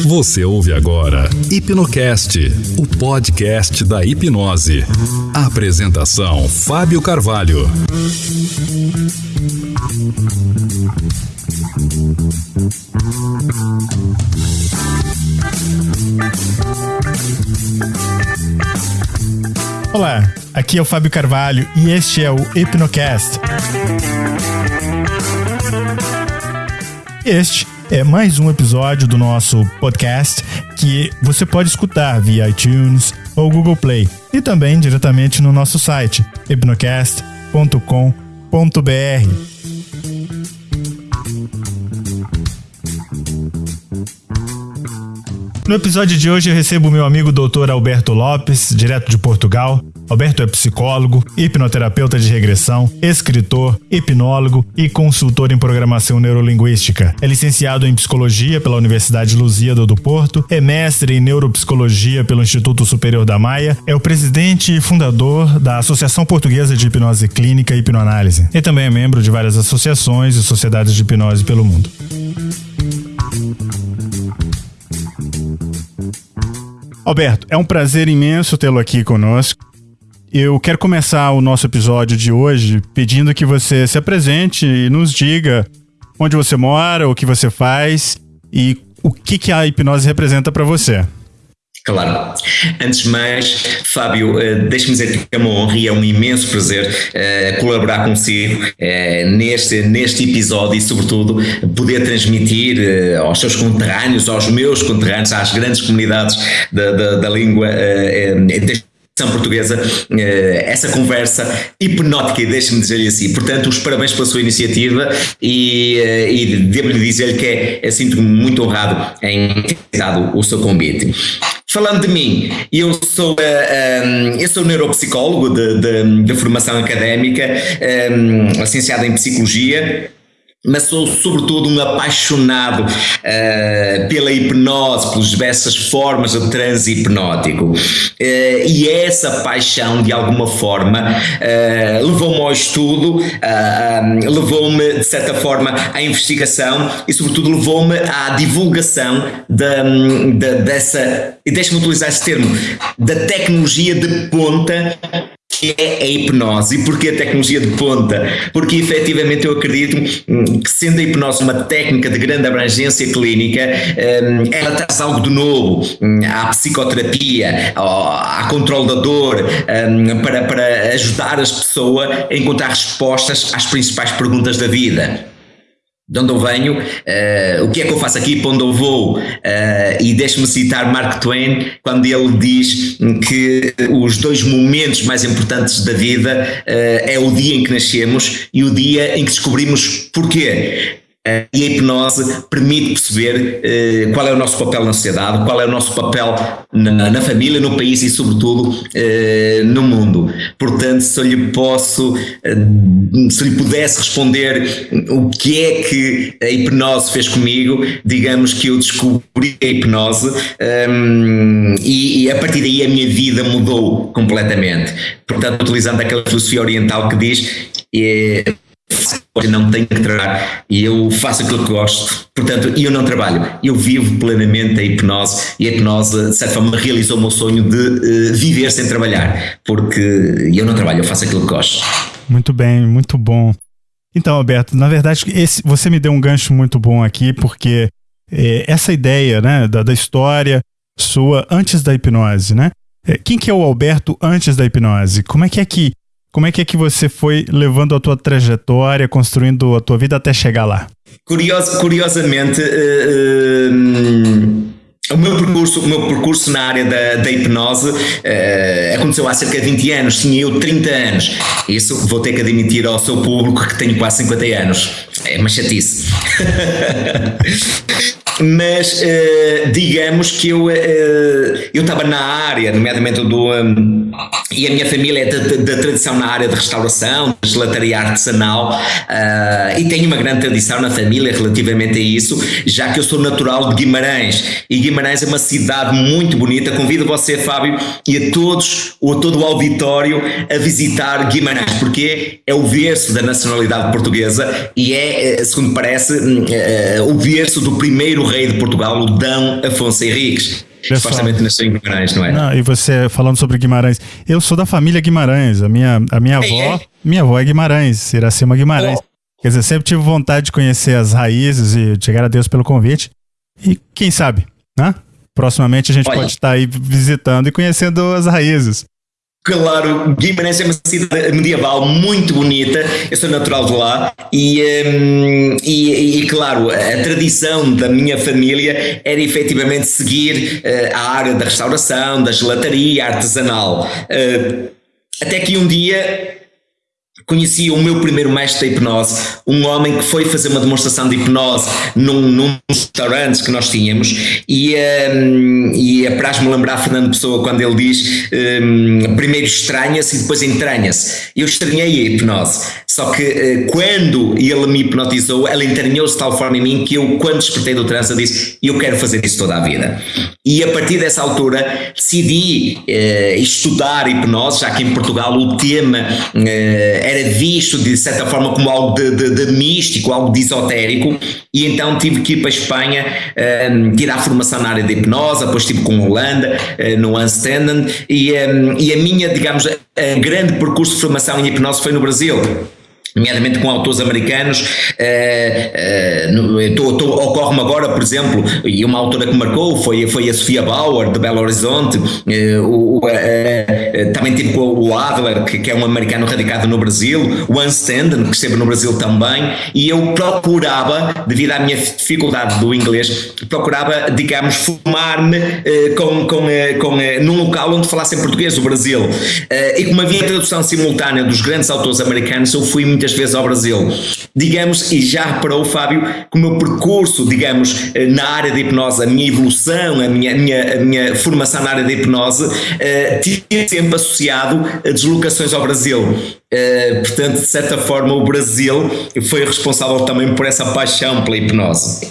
Você ouve agora Hipnocast, o podcast da hipnose. Apresentação: Fábio Carvalho. Olá, aqui é o Fábio Carvalho e este é o Hipnocast. Este é mais um episódio do nosso podcast que você pode escutar via iTunes ou Google Play e também diretamente no nosso site hipnocast.com.br. No episódio de hoje eu recebo meu amigo Dr. Alberto Lopes, direto de Portugal. Alberto é psicólogo, hipnoterapeuta de regressão, escritor, hipnólogo e consultor em programação neurolinguística. É licenciado em psicologia pela Universidade Lusíada do Porto, é mestre em neuropsicologia pelo Instituto Superior da Maia, é o presidente e fundador da Associação Portuguesa de Hipnose Clínica e Hipnoanálise e também é membro de várias associações e sociedades de hipnose pelo mundo. Alberto, é um prazer imenso tê-lo aqui conosco. Eu quero começar o nosso episódio de hoje pedindo que você se apresente e nos diga onde você mora, o que você faz e o que, que a hipnose representa para você. Claro. Antes de mais, Fábio, eh, deixe-me dizer que é uma honra e é um imenso prazer uh, colaborar consigo uh, neste, neste episódio e, sobretudo, poder transmitir aos seus conterrâneos, aos meus conterrâneos, às grandes comunidades da, da, da língua portuguesa essa conversa hipnótica, deixe-me dizer-lhe assim. Portanto, os parabéns pela sua iniciativa e, e devo-lhe dizer-lhe que é, sinto-me muito honrado em ter dado o seu convite. Falando de mim, eu sou, eh, eh, eu sou neuropsicólogo de, de, de formação académica, eh, licenciado em Psicologia, mas sou sobretudo um apaixonado uh, pela hipnose, pelas diversas formas de transe hipnótico. Uh, e essa paixão, de alguma forma, uh, levou-me ao estudo, levou-me, de certa forma, à investigação e, sobretudo, levou-me à divulgação da, da, dessa, e deixe-me utilizar esse termo, da tecnologia de ponta que é a hipnose e porquê a tecnologia de ponta? Porque efetivamente eu acredito hum, que sendo a hipnose uma técnica de grande abrangência clínica, hum, ela traz algo de novo hum, à psicoterapia, ao controle da dor, para, para ajudar as pessoas a encontrar respostas às principais perguntas da vida de onde eu venho, uh, o que é que eu faço aqui, para onde eu vou, uh, e deixe-me citar Mark Twain, quando ele diz que os dois momentos mais importantes da vida uh, é o dia em que nascemos e o dia em que descobrimos porquê. E a hipnose permite perceber uh, qual é o nosso papel na sociedade, qual é o nosso papel na, na família, no país e, sobretudo, uh, no mundo. Portanto, se eu lhe posso, se lhe pudesse responder o que é que a hipnose fez comigo, digamos que eu descobri a hipnose um, ehm, e, e, a partir daí a minha vida mudou completamente. Portanto, utilizando aquela filosofia oriental que diz não tenho que trabalhar e eu faço aquilo que gosto. Portanto, eu não trabalho, eu vivo plenamente a hipnose e a hipnose, de certa forma, realizou o meu sonho de uh, viver sem trabalhar, porque eu não trabalho, eu faço aquilo que gosto. Muito bem, muito bom. Então, Alberto, na verdade, esse, você me deu um gancho muito bom aqui, porque é, essa ideia né, da, da história sua antes da hipnose, né? É, quem que é o Alberto antes da hipnose? Como é que é que como é que é que você foi levando a tua trajetória, construindo a tua vida até chegar lá? Curioso, curiosamente, uh, o meu percurso, o meu percurso na área da, da hipnose uh, aconteceu há cerca de 20 anos, tinha eu 30 anos. Isso vou ter que admitir ao seu público que tenho quase 50 anos. É uma chatice. mas uh, digamos que eu uh, eu estava na área, nomeadamente do um, e a minha família é da, tradição na área de restauração, de gelataria artesanal uh, e tenho uma grande tradição na família relativamente a isso, já que eu sou natural de Guimarães e Guimarães é uma cidade muito bonita. Convido você, Fábio, e a todos ou a todo o auditório a visitar Guimarães, porque é o berço da nacionalidade portuguesa e é, segundo parece, o berço do primeiro rei de Portugal, o Dão Afonso Henriques. Supostamente nasceu em Guimarães, não é? Não, e você falando sobre Guimarães, eu sou da família Guimarães, a minha, a minha avó, minha avó é Guimarães, Iracema Guimarães. Oh. Quer dizer, sempre tive vontade de conhecer as raízes e te agradeço pelo convite. E quem sabe, né? Proximamente a gente Olha. pode estar aí visitando e conhecendo as raízes. Claro, Guimarães é uma cidade medieval muito bonita, eu sou natural de lá e, um, e, e, claro, a tradição da minha família era efetivamente seguir uh, a área da restauração, da gelataria artesanal. Uh, até que um dia Conheci o meu primeiro mestre da hipnose, um homem que foi fazer uma demonstração de hipnose num, num restaurante que nós tínhamos e, um, e apraz-me lembrar Fernando Pessoa quando ele diz um, primeiro estranha-se e depois entranha-se. Eu estranhei a hipnose, só que uh, quando ele me hipnotizou, ela entranhou-se de tal forma em mim que eu, quando despertei do trânsito, disse eu quero fazer isso toda a vida. E a partir dessa altura decidi uh, estudar hipnose, já que em Portugal o tema uh, era visto de certa forma como algo de, de, de, místico, algo de esotérico, e então tive que ir para a Espanha um, tirar formação na área de hipnose, depois estive com Holanda, uh, no Anstenden, e, um, e a minha, digamos, a grande percurso de formação em hipnose foi no Brasil nomeadamente com autores americanos, uh, uh, ocorre-me agora, por exemplo, e uma autora que marcou foi, foi a Sofia Bauer, de Belo Horizonte, uh, também tive com o Adler, que, que, é um americano radicado no Brasil, o Anstanden, que esteve no Brasil também, e eu procurava, devido à minha dificuldade do inglês, procurava, digamos, formar-me com, com, com, num local onde falassem português, o Brasil. e como havia tradução simultânea dos grandes autores americanos, eu fui muitas vezes ao Brasil. Digamos, e já reparou, Fábio, que o meu percurso, digamos, eh, na área da hipnose, a minha evolução, a minha, a minha, a minha formação na área da hipnose, uh, tinha sempre associado a deslocações ao Brasil. Uh, portanto, de certa forma, o Brasil foi responsável também por essa paixão pela hipnose.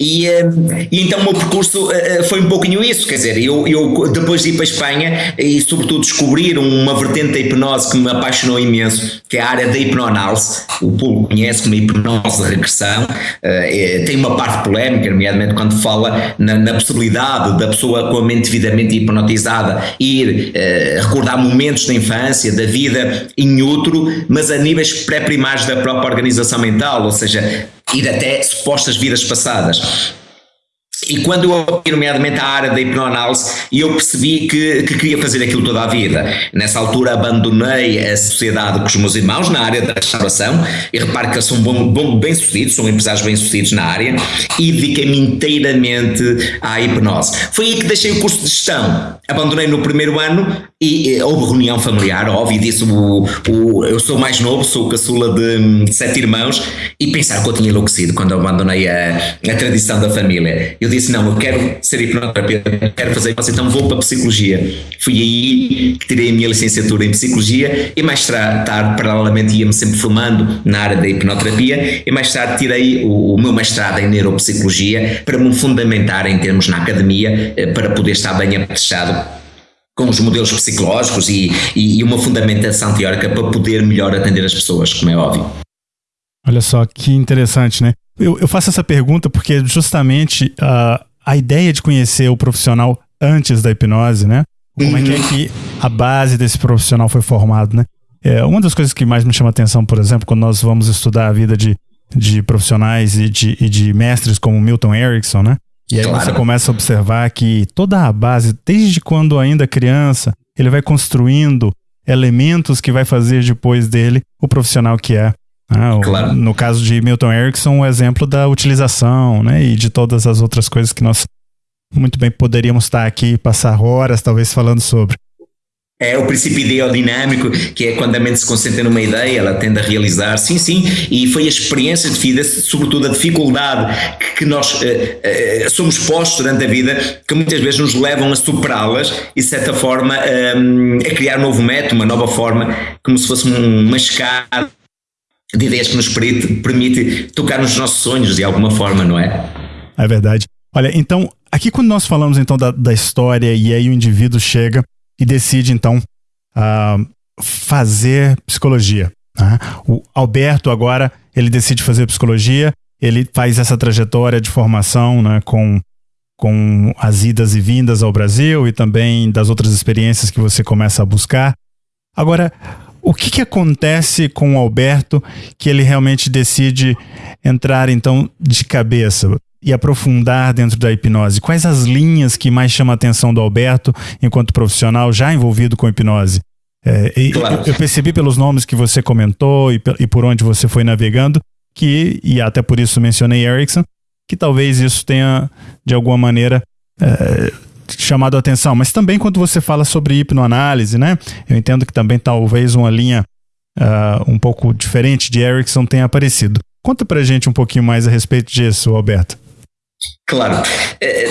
E, eh, e, então o meu percurso uh, foi um pouquinho isso, quer dizer, eu, eu depois de ir para a Espanha e sobretudo descobrir uma vertente da hipnose que me apaixonou imenso, que é a área da hipnoanálise, o público conhece como hipnose de regressão, tem uma parte polémica, nomeadamente quando fala na, na, possibilidade da pessoa com a mente devidamente hipnotizada ir recordar momentos da infância, da vida em útero, mas a níveis pré-primários da própria organização mental, ou seja, ir até supostas vidas passadas. E quando eu aprendi, nomeadamente, a área da hipnoanálise, eu percebi que, que, queria fazer aquilo toda a vida. Nessa altura abandonei a sociedade com os meus irmãos na área da restauração, e repare que eles são bom, bom, bem-sucedidos, são empresários bem-sucedidos na área, e dediquei-me inteiramente à hipnose. Foi aí que deixei o curso de gestão. Abandonei no primeiro ano e, e houve reunião familiar, óbvio, disse o, o, eu sou mais novo, sou caçula de, de, sete irmãos, e pensar que eu tinha enlouquecido quando abandonei a, a tradição da família. Eu disse: Não, eu quero ser hipnoterapeuta, quero fazer isso, então vou para a psicologia. Fui aí que tirei a minha licenciatura em psicologia e mais tarde, paralelamente, ia-me sempre formando na área da hipnoterapia. E mais tarde tirei o, o meu mestrado em neuropsicologia para me fundamentar em termos na academia, eh, para poder estar bem apetrechado com os modelos psicológicos e, e, uma fundamentação teórica para poder melhor atender as pessoas, como é óbvio. Olha só que interessante, né? Eu, eu faço essa pergunta porque justamente uh, a ideia de conhecer o profissional antes da hipnose, né? Como é que é uhum. que a base desse profissional foi formado, né? É, uma das coisas que mais me chama atenção, por exemplo, quando nós vamos estudar a vida de, de profissionais e de, e de mestres como Milton Erickson, né? E aí claro. você começa a observar que toda a base, desde quando ainda criança, ele vai construindo elementos que vai fazer depois dele o profissional que é. Ah, claro. No caso de Milton Erickson, o exemplo da utilização, né? E de todas as outras coisas que nós muito bem poderíamos estar aqui e passar horas, talvez, falando sobre. É o princípio ideodinâmico, que é quando a mente se concentra numa ideia, ela tende a realizar. Sim, sim, e foi a experiência de vida, sobretudo a dificuldade que, nós uh, uh, somos postos durante a vida, que muitas vezes nos levam a superá-las e, de certa forma, um, a criar um novo método, uma nova forma, como se fosse uma escada de ideias que nos permite, tocar nos nossos sonhos de alguma forma, não é? É verdade. Olha, então, aqui quando nós falamos então da, da história e aí o indivíduo chega e decide então uh, fazer psicologia. Né? O Alberto agora ele decide fazer psicologia, ele faz essa trajetória de formação né, com, com as idas e vindas ao Brasil e também das outras experiências que você começa a buscar. Agora, o que, que acontece com o Alberto que ele realmente decide entrar então de cabeça e aprofundar dentro da hipnose? Quais as linhas que mais chamam a atenção do Alberto enquanto profissional já envolvido com hipnose? É, claro. eu, percebi pelos nomes que você comentou e, e, por onde você foi navegando que, e até por isso mencionei Erickson, que talvez isso tenha, de alguma maneira, é, chamado a atenção. Mas também quando você fala sobre hipnoanálise, né? Eu entendo que também talvez uma linha uh, um pouco diferente de Erickson tenha aparecido. Conta pra gente um pouquinho mais a respeito disso, Alberto. Claro, eh,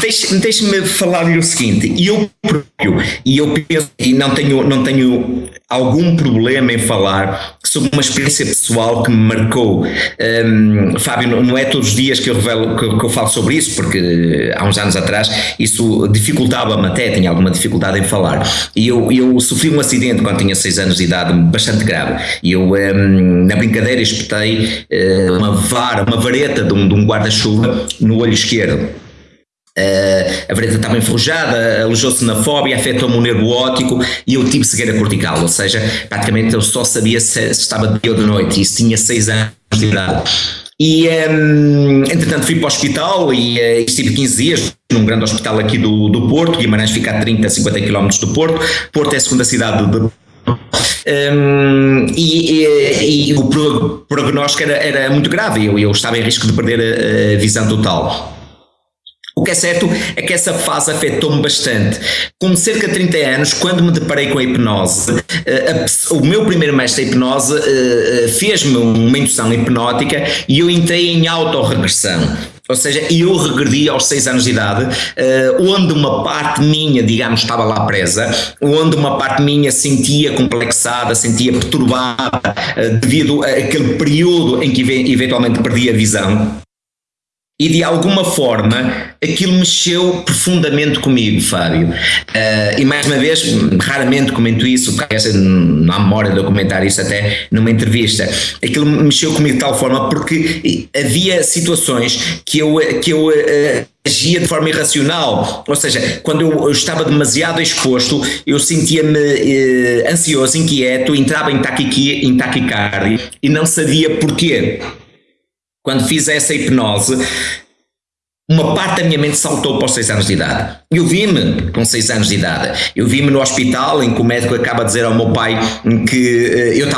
deixe-me deixe falar-lhe o seguinte, eu próprio, e eu penso, e não tenho, não tenho algum problema em falar sobre uma experiência pessoal que me marcou. Um, Fábio, não é todos os dias que eu revelo, que, que, eu falo sobre isso, porque há uns anos atrás isso dificultava-me até, tinha alguma dificuldade em falar. E eu, eu sofri um acidente quando tinha 6 anos de idade, bastante grave. E eu, um, na brincadeira, espetei uh, uma vara, uma vareta de um, um guarda-chuva no olho esquerdo. Uh, a vareta estava enferrujada, alojou-se na fóbia, afetou-me o nervo óptico e eu tive cegueira cortical, ou seja, praticamente eu só sabia se, se estava de dia ou de noite, isso tinha 6 anos de idade. E um, entretanto fui para o hospital e uh, estive 15 dias num grande hospital aqui do, do Porto, Guimarães fica a 30, 50 km do Porto, Porto é a segunda cidade de um, e, e, e, o prognóstico era, era muito grave, eu, eu estava em risco de perder a, a visão total. O que é certo é que essa fase afetou-me bastante. Com cerca de 30 anos, quando me deparei com a hipnose, eh, a, o meu primeiro mestre de hipnose uh, fez-me uma indução hipnótica e eu entrei em autorregressão. Ou seja, eu regredi aos 6 anos de idade, uh, onde uma parte minha, digamos, estava lá presa, onde uma parte minha sentia complexada, sentia perturbada, uh, devido àquele período em que eventualmente perdi a visão. E de alguma forma aquilo mexeu profundamente comigo, Fábio. Uh, e mais uma vez, raramente comento isso, porque não há memória de eu comentar isso até numa entrevista. Aquilo mexeu comigo de tal forma porque havia situações que eu, que eu uh, agia de forma irracional. Ou seja, quando eu, eu estava demasiado exposto, eu sentia-me uh, ansioso, inquieto, entrava em taquicardia e não sabia porquê quando fiz essa hipnose, uma parte da minha mente saltou para os 6 anos de idade. Eu vi-me com 6 anos de idade. Eu vi-me no hospital em que o médico acaba de dizer ao meu pai que uh,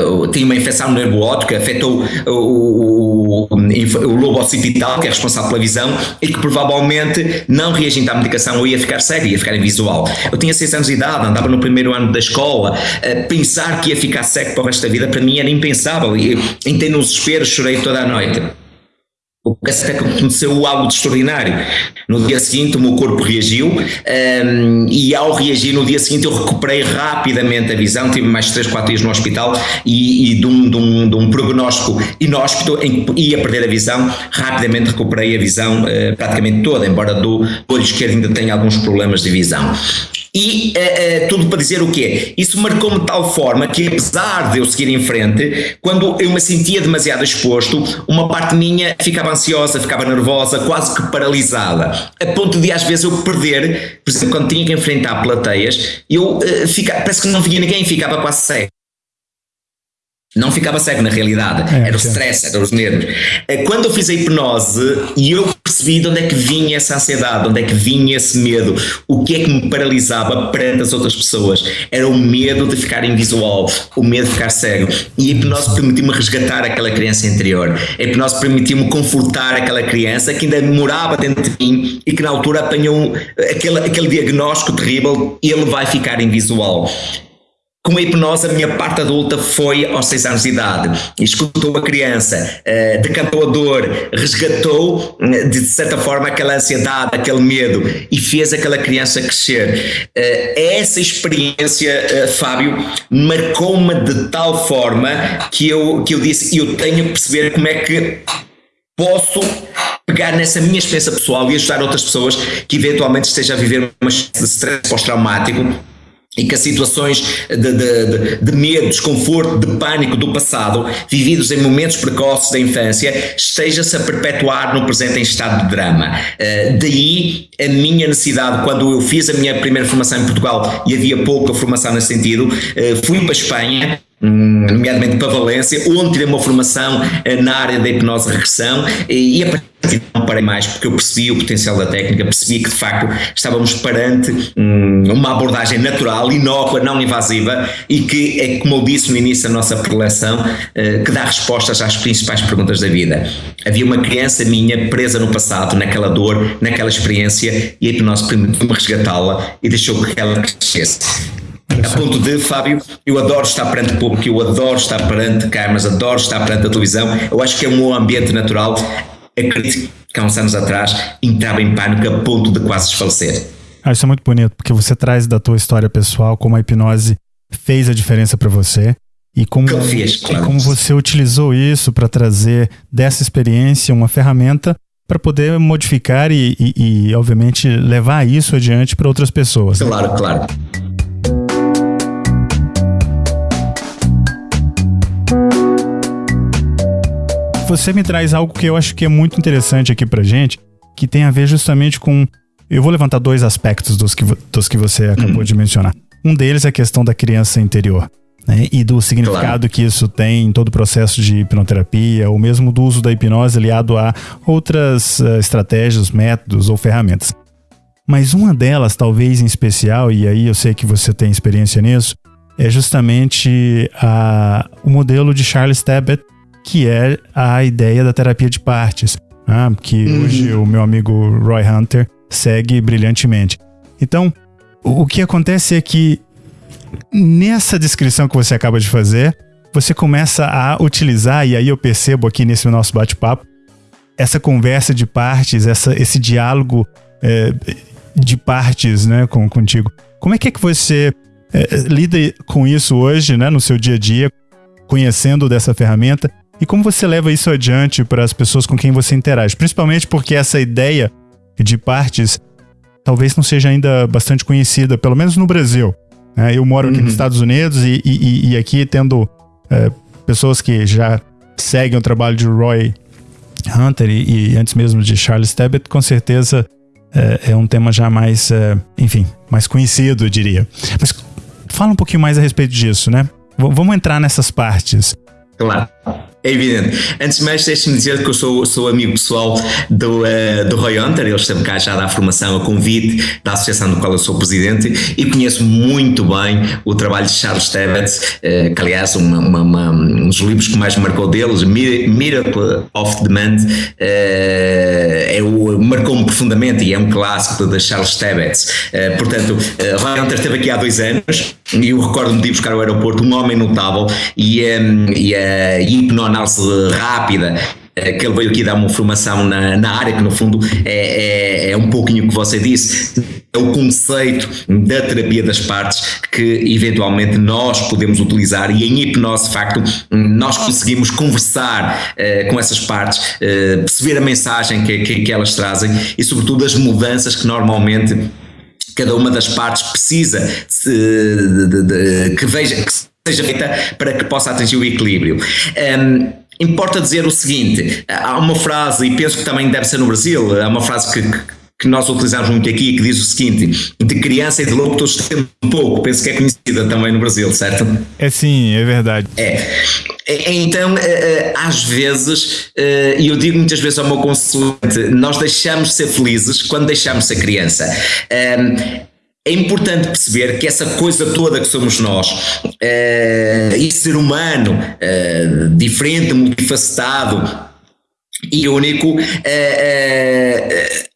eu uh, tinha uma infecção no nervo óptico que afetou o, o, o, lobo occipital, que é responsável pela visão, e que provavelmente, não reagindo à medicação, eu ia ficar cego, ia ficar invisual. Eu tinha 6 anos de idade, andava no primeiro ano da escola. Uh, pensar que ia ficar cego para o resto da vida, para mim era impensável. E, entrei no desespero, chorei toda a noite. O que até aconteceu algo de extraordinário. No dia seguinte o meu corpo reagiu um, e ao reagir no dia seguinte eu recuperei rapidamente a visão, tive mais 3, 4 dias no hospital e, e de, um, de, um, de um prognóstico inóspito em que ia perder a visão, rapidamente recuperei a visão uh, praticamente toda, embora do olho esquerdo ainda tenha alguns problemas de visão. E uh, uh, tudo para dizer o quê? Isso marcou-me de tal forma que, apesar de eu seguir em frente, quando eu me sentia demasiado exposto, uma parte minha ficava ansiosa, ficava nervosa, quase que paralisada, a ponto de às vezes eu perder, por exemplo, quando tinha que enfrentar plateias, eu uh, fica, parece que não via ninguém, ficava quase cego. Não ficava cego na realidade, é, era o stress, era os nervos. Eh, quando eu fiz a hipnose e eu percebi de onde é que vinha essa ansiedade, de onde é que vinha esse medo, o que é que me paralisava perante as outras pessoas, era o medo de ficar invisual, o medo de ficar cego. E a hipnose permitiu-me resgatar aquela criança interior, a hipnose permitiu-me confortar aquela criança que ainda morava dentro de mim e que na altura apanhou aquele, aquele diagnóstico terrível, ele vai ficar invisual com a hipnose, a minha parte adulta foi aos 6 anos de idade. Escutou a criança, uh, decantou a dor, resgatou, uh, de certa forma, aquela ansiedade, aquele medo e fez aquela criança crescer. Uh, essa experiência, Fábio, marcou-me de tal forma que eu, que eu disse: eu tenho que perceber como é que posso pegar nessa minha experiência pessoal e ajudar outras pessoas que eventualmente estejam a viver uma de stress pós-traumático e que as situações de, de, de, medo, desconforto, de pânico do passado, vividos em momentos precoces da infância, esteja-se a perpetuar no presente em estado de drama. Uh, daí a minha necessidade, quando eu fiz a minha primeira formação em Portugal e havia pouca formação nesse sentido, uh, fui para a Espanha, nomeadamente para Valência, onde tirei uma formação uh, na área da hipnose regressão e, a não parei mais porque eu percebi o potencial da técnica, percebi que de facto estávamos perante hum, uma abordagem natural, inócua, não invasiva e que é como eu disse no início da nossa preleção, uh, que dá respostas às principais perguntas da vida. Havia uma criança minha presa no passado, naquela dor, naquela experiência e a hipnose permitiu-me resgatá-la e deixou que ela crescesse. A ponto de, Fábio, eu adoro estar perante o público, eu adoro estar perante câmaras, adoro estar perante a televisão. Eu acho que é um ambiente natural acredito que há uns anos atrás entrava em pânico a ponto de quase desfalecer. Ah, isso é muito bonito, porque você traz da tua história pessoal como a hipnose fez a diferença para você e como, fiz, claro. e como você utilizou isso para trazer dessa experiência uma ferramenta para poder modificar e, e, e, obviamente, levar isso adiante para outras pessoas. Claro, né? claro. Você me traz algo que eu acho que é muito interessante aqui pra gente, que tem a ver justamente com. Eu vou levantar dois aspectos dos que, dos que você acabou hum. de mencionar. Um deles é a questão da criança interior. Né, e do significado claro. que isso tem em todo o processo de hipnoterapia, ou mesmo do uso da hipnose aliado a outras uh, estratégias, métodos ou ferramentas. Mas uma delas, talvez em especial, e aí eu sei que você tem experiência nisso, é justamente a, o modelo de Charles Tebbett, que é a ideia da terapia de partes, né? que uhum. hoje o meu amigo Roy Hunter segue brilhantemente. Então, o que acontece é que nessa descrição que você acaba de fazer, você começa a utilizar, e aí eu percebo aqui nesse nosso bate-papo, essa conversa de partes, essa, esse diálogo é, de partes né, com, contigo. Como é que, é que você é, lida com isso hoje, né, no seu dia a dia, conhecendo dessa ferramenta e como você leva isso adiante para as pessoas com quem você interage? Principalmente porque essa ideia de partes talvez não seja ainda bastante conhecida, pelo menos no Brasil. Né? Eu moro aqui uhum. nos Estados Unidos e, e, e aqui tendo é, pessoas que já seguem o trabalho de Roy Hunter e, e antes mesmo de Charles Tebbett, com certeza é, é um tema já mais, é, enfim, mais conhecido, eu diria. Mas fala um pouquinho mais a respeito disso, né? V vamos entrar nessas partes. Claro. É evidente. Antes de mais, deixe-me dizer que eu sou, sou amigo pessoal do, uh, do Roy Hunter, ele esteve cá já da formação a convite da associação do qual eu sou presidente e conheço muito bem o trabalho de Charles Tebbets, uh, que aliás uma, uma, uma, um dos livros que mais me marcou deles, Miracle of Demand, uh, é marcou-me profundamente e é um clássico de Charles Tebbets. Uh, portanto, uh, Roy Hunter esteve aqui há dois anos e eu recordo-me de ir buscar ao aeroporto um homem notável e, um, e a hipnoanálise rápida eh, que ele veio aqui dar uma formação na, na área, que no fundo é, é, é um pouquinho o que você disse, é o conceito da terapia das partes que eventualmente nós podemos utilizar e em hipnose, de facto, nós conseguimos conversar uh, com essas partes, uh, perceber a mensagem que, que, que elas trazem e, sobretudo, as mudanças que normalmente cada uma das partes precisa de, de, de, que veja que seja feita para que possa atingir o equilíbrio. Um, importa dizer o seguinte: há uma frase, e penso que também deve ser no Brasil, há uma frase que, que nós utilizamos muito aqui, que diz o seguinte: de criança e de louco todos temos um pouco. Penso que é conhecida também no Brasil, certo? É sim, é verdade. É. então, eh, eh, às vezes, eh, e eu digo muitas vezes ao meu consulente, nós deixamos de ser felizes quando deixamos de ser criança. É importante perceber que essa coisa toda que somos nós, esse ser humano diferente, multifacetado, e único, uh, uh,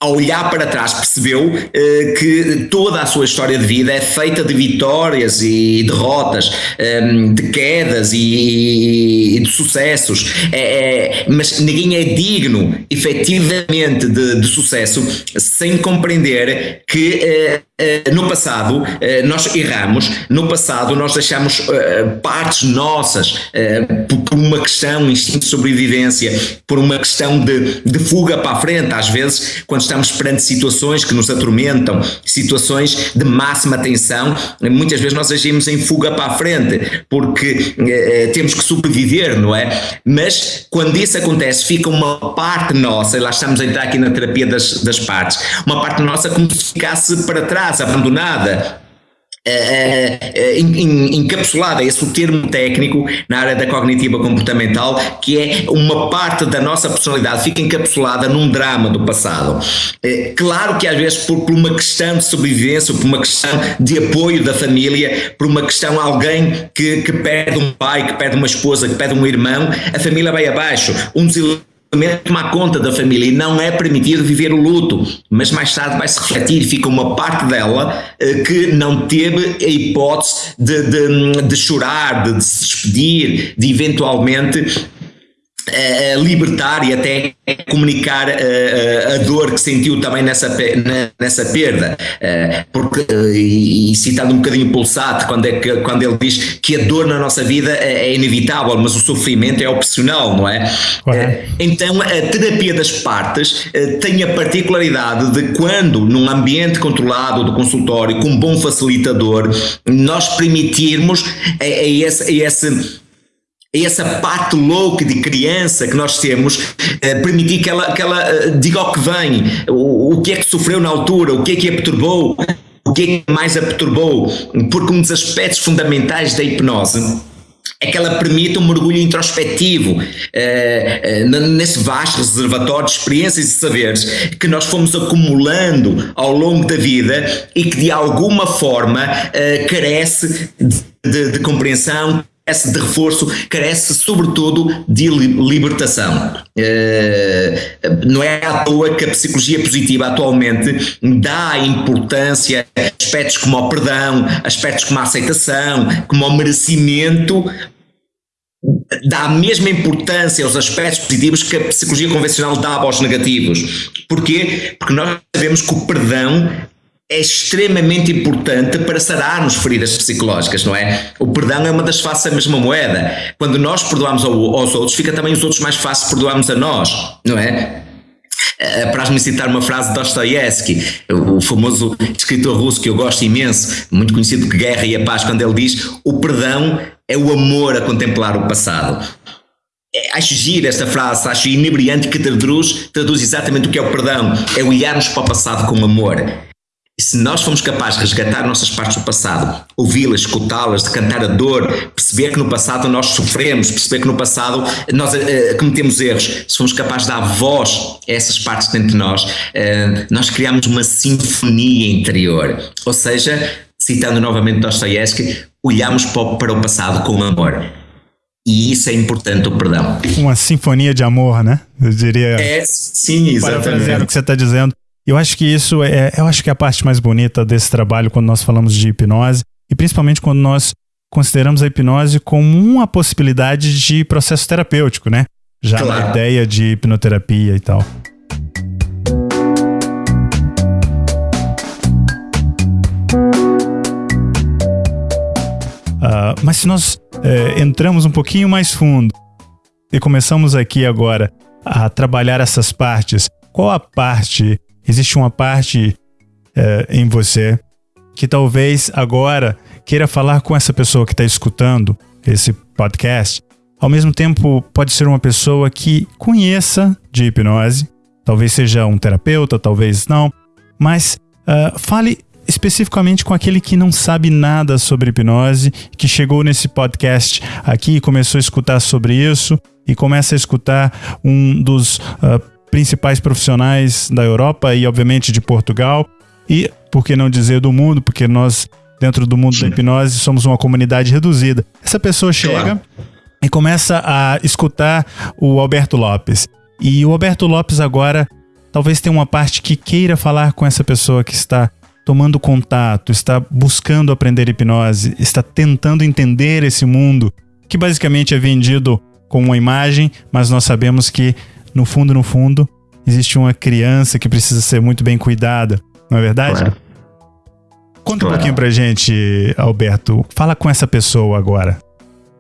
a olhar para trás, percebeu uh, que toda a sua história de vida é feita de vitórias e derrotas, ehm, de quedas e, e de sucessos, é, é, mas ninguém é digno, efetivamente, de, de sucesso sem compreender que no passado nós erramos, no passado nós deixamos partes nossas por uma questão, instinto de sobrevivência, por uma questão de, de fuga para a frente, às vezes, quando estamos perante situações que nos atormentam, situações de máxima tensão, muitas vezes nós agimos em fuga para a frente, porque eh, temos que sobreviver, não é? Mas quando isso acontece, fica uma parte nossa, e lá estamos a entrar aqui na terapia das, das partes, uma parte nossa como se ficasse para trás, abandonada, Uh, uh, encapsulada, esse é o termo técnico na área da cognitiva comportamental, que é uma parte da nossa personalidade fica encapsulada num drama do passado. Uh, claro que às vezes por, por, uma questão de sobrevivência, por uma questão de apoio da família, por uma questão alguém que, que perde um pai, que perde uma esposa, que perde um irmão, a família vai abaixo. Um dos tomar conta da família e não é permitido viver o luto, mas mais tarde vai se refletir, fica uma parte dela eh, que não teve a hipótese de, de, de chorar, de, de se despedir, de eventualmente a libertar e até comunicar a, a, dor que sentiu também nessa, nessa perda. Porque, e citando um bocadinho o Pulsat, quando, é que, quando ele diz que a dor na nossa vida é, é inevitável, mas o sofrimento é opcional, não é? Então, a terapia das partes tem a particularidade de quando, num ambiente controlado do consultório, com um bom facilitador, nós permitirmos a, a esse, a esse essa parte louca de criança que nós temos, eh, permitir que ela, que ela eh, diga o que vem, o, o que é que sofreu na altura, o que é que a perturbou, o que é que mais a perturbou, porque um dos aspectos fundamentais da hipnose é que ela permite um mergulho introspectivo uh, nesse vasto reservatório de experiências e saberes que nós fomos acumulando ao longo da vida e que de alguma forma carece de, de, de compreensão, carece de reforço, carece sobretudo de libertação. Uh, não é à toa que a psicologia positiva atualmente dá importância a aspectos como o perdão, aspectos como a aceitação, como o merecimento, dá a mesma importância aos aspectos positivos que a psicologia convencional dá aos negativos. Porquê? Porque nós sabemos que o perdão é extremamente importante para sararmos feridas psicológicas, não é? O perdão é uma das faces da mesma moeda. Quando nós perdoamos aos outros, fica também os outros mais fácil perdoarmos a nós, não é? Eh, Apraz-me citar uma frase de Dostoiévski, o famoso escritor russo que eu gosto imenso, muito conhecido que Guerra e a Paz, quando ele diz: O perdão é o amor a contemplar o passado. É, acho gira esta frase, acho inebriante que traduz, traduz exatamente o que é o perdão: é olharmos para o passado com amor. E se nós formos capazes de resgatar nossas partes do passado, ouvi-las, escutá-las, de cantar a dor, perceber que no passado nós sofremos, perceber que no passado nós uh, cometemos erros, se formos capazes de dar voz a essas partes dentro de nós, uh, nós criamos uma sinfonia interior. Ou seja, citando novamente Dostoiévski, olhamos para o passado com amor. E isso é importante, o perdão. Uma sinfonia de amor, né? Eu diria. É, sim, exatamente. o que você está dizendo. Eu acho que isso é, eu acho que é a parte mais bonita desse trabalho quando nós falamos de hipnose e principalmente quando nós consideramos a hipnose como uma possibilidade de processo terapêutico, né? Já claro. na ideia de hipnoterapia e tal. Uh, mas se nós uh, entramos um pouquinho mais fundo e começamos aqui agora a trabalhar essas partes, qual a parte existe uma parte é, em você que talvez agora queira falar com essa pessoa que está escutando esse podcast. Ao mesmo tempo, pode ser uma pessoa que conheça de hipnose, talvez seja um terapeuta, talvez não, mas uh, fale especificamente com aquele que não sabe nada sobre hipnose, que chegou nesse podcast aqui e começou a escutar sobre isso e começa a escutar um dos uh, principais profissionais da Europa e, obviamente, de Portugal. E, por que não dizer, do mundo, porque nós, dentro do mundo Sim. da hipnose, somos uma comunidade reduzida. Essa pessoa chega e começa a escutar o Alberto Lopes. E o Alberto Lopes agora talvez tenha uma parte que queira falar com essa pessoa que está tomando contato, está buscando aprender hipnose, está tentando entender esse mundo que basicamente é vendido com uma imagem, mas nós sabemos que no fundo, no fundo, existe uma criança que precisa ser muito bem cuidada, não é verdade? Claro. Conta claro. um pouquinho pra gente, Alberto. Fala com essa pessoa agora.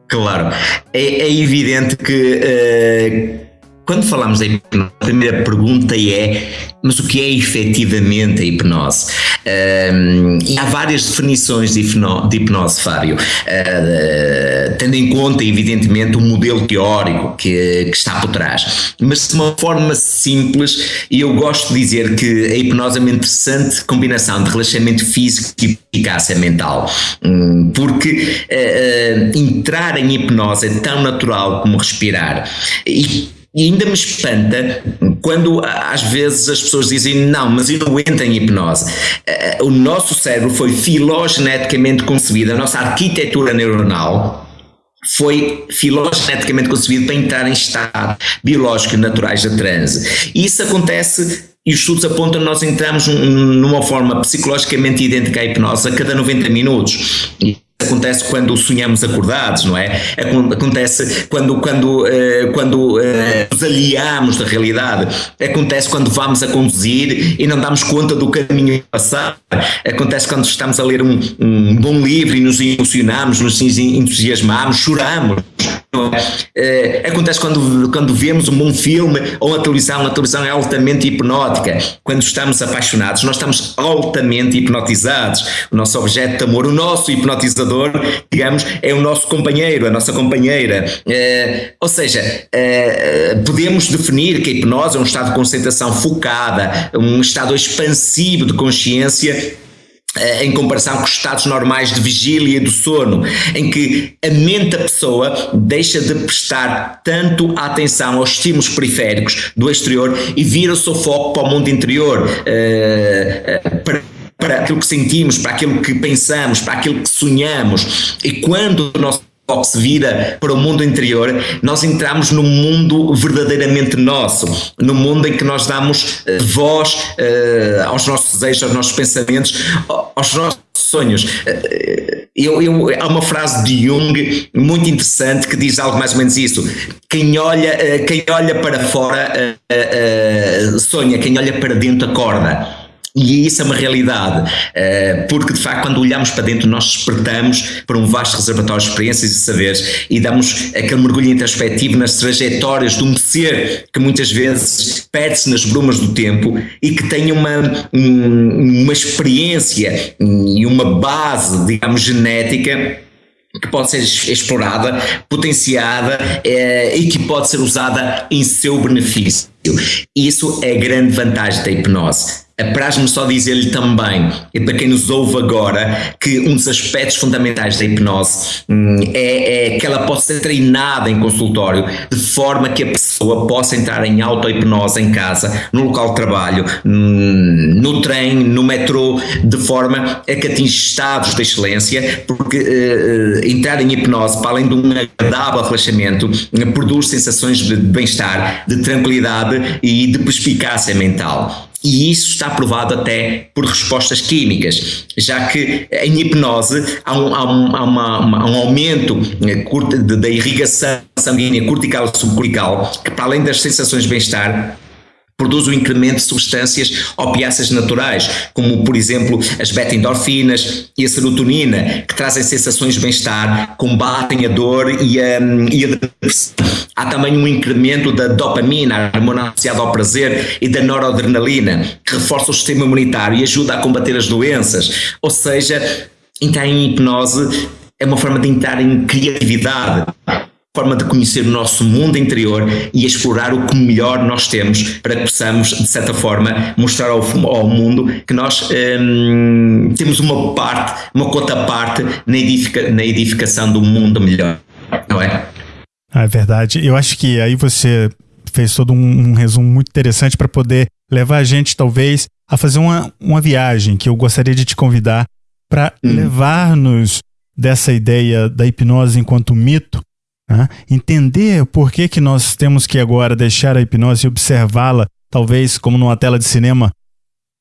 Claro. É, é evidente que uh, quando falamos da hipnose, a primeira pergunta é: mas o que é efetivamente a hipnose? E há várias definições de, hipnose, de hipnose Fábio, uh, tendo em conta, evidentemente, o modelo teórico que, que, está por trás. Mas de uma forma simples, eu gosto de dizer que a hipnose é uma interessante combinação de relaxamento físico e eficácia mental, um, porque uh, entrar em hipnose é tão natural como respirar. E e ainda me espanta quando às vezes as pessoas dizem não, mas eu não entro em hipnose. Eh, o nosso cérebro foi filogeneticamente concebido, a nossa arquitetura neuronal foi filogeneticamente concebido para entrar em estado biológico naturais de transe. E isso acontece e os estudos apontam que nós entramos numa forma psicologicamente idêntica à hipnose a cada 90 minutos acontece quando sonhamos acordados, não é? Acontece quando, quando, uh, quando uh, nos aliamos da realidade, acontece quando vamos a conduzir e não damos conta do caminho a passar, acontece quando estamos a ler um, um bom livro e nos emocionamos, nos entusiasmamos, choramos. É, acontece quando, quando vemos um bom filme ou a televisão, a televisão é altamente hipnótica. Quando estamos apaixonados, nós estamos altamente hipnotizados. O nosso objeto de amor, o nosso hipnotizador, digamos, é o nosso companheiro, a nossa companheira. É, ou seja, é, podemos definir que a hipnose é um estado de concentração focada, um estado expansivo de consciência em comparação com os estados normais de vigília e do sono, em que a mente da pessoa deixa de prestar tanto atenção aos estímulos periféricos do exterior e vira o seu foco para o mundo interior, uh, uh, para para aquilo que sentimos, para aquilo que pensamos, para aquilo que sonhamos. E quando o nosso foco se vira para o mundo interior, nós entramos num mundo verdadeiramente nosso, no mundo em que nós damos uh, voz uh, aos nossos desejos, aos nossos pensamentos, aos nossos sonhos. Uh, eu, eu, há uma frase de Jung muito interessante que diz algo mais ou menos isso: quem olha, quem olha para fora sonha, quem olha para dentro acorda. E isso é uma realidade, eh, porque de facto, quando olhamos para dentro, nós despertamos para um vasto reservatório de experiências e saberes e damos aquele mergulho introspectivo nas trajetórias de um ser que muitas vezes perde-se nas brumas do tempo e que tem uma, uma experiência e uma base, digamos, genética que pode ser explorada, potenciada eh, e que pode ser usada em seu benefício. Isso é a grande vantagem da hipnose Apraz-me só dizer-lhe também, e para quem nos ouve agora, que um dos aspectos fundamentais da hipnose hum, é, é, que ela possa ser treinada em consultório, de forma que a pessoa possa entrar em auto-hipnose em casa, no local de trabalho, hum, no trem, no metrô, de forma a que atinja estados de excelência, porque uh, entrar em hipnose, para além de um agradável relaxamento, produz sensações de bem-estar, de tranquilidade e de perspicácia mental. E isso está provado até por respostas químicas, já que em hipnose há um, há um, há uma, uma, um aumento eh, da irrigação sanguínea cortical e subcortical, que para além das sensações de bem-estar, produz um incremento de substâncias opiáceas naturais, como por exemplo as beta-endorfinas e a serotonina, que trazem sensações de bem-estar, combatem a dor e a, e a depressão. Há também um incremento da dopamina, a hormona associada ao prazer, e da noradrenalina, que reforça o sistema imunitário e ajuda a combater as doenças. Ou seja, entrar em hipnose é uma forma de entrar em criatividade forma de conhecer o nosso mundo interior e explorar o que melhor nós temos para que possamos, de certa forma, mostrar ao, ao mundo que nós hum, temos uma parte, uma cota parte na, edifica, na edificação do mundo melhor, não é? Ah, é verdade. Eu acho que aí você fez todo um, um resumo muito interessante para poder levar a gente, talvez, a fazer uma, uma viagem que eu gostaria de te convidar para hum. levar-nos dessa ideia da hipnose enquanto mito né? Entender por que, que nós temos que agora deixar a hipnose e observá-la, talvez como numa tela de cinema,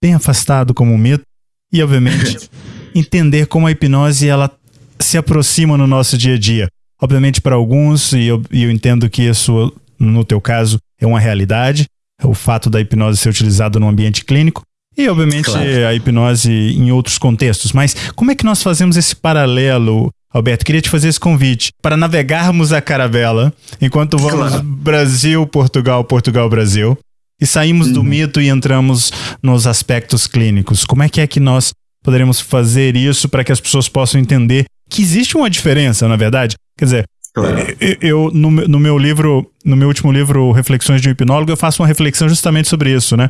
bem afastado como um mito, e obviamente entender como a hipnose ela se aproxima no nosso dia a dia. Obviamente para alguns, e eu, e eu entendo que isso no teu caso é uma realidade, é o fato da hipnose ser utilizada no ambiente clínico, e, obviamente, claro. a hipnose em outros contextos. Mas como é que nós fazemos esse paralelo Alberto, queria te fazer esse convite para navegarmos a caravela enquanto vamos claro. Brasil, Portugal, Portugal, Brasil e saímos uhum. do mito e entramos nos aspectos clínicos. Como é que é que nós poderemos fazer isso para que as pessoas possam entender que existe uma diferença, na verdade? Quer dizer, claro. eu, no, no, meu livro, no meu último livro, Reflexões de um Hipnólogo, eu faço uma reflexão justamente sobre isso, né?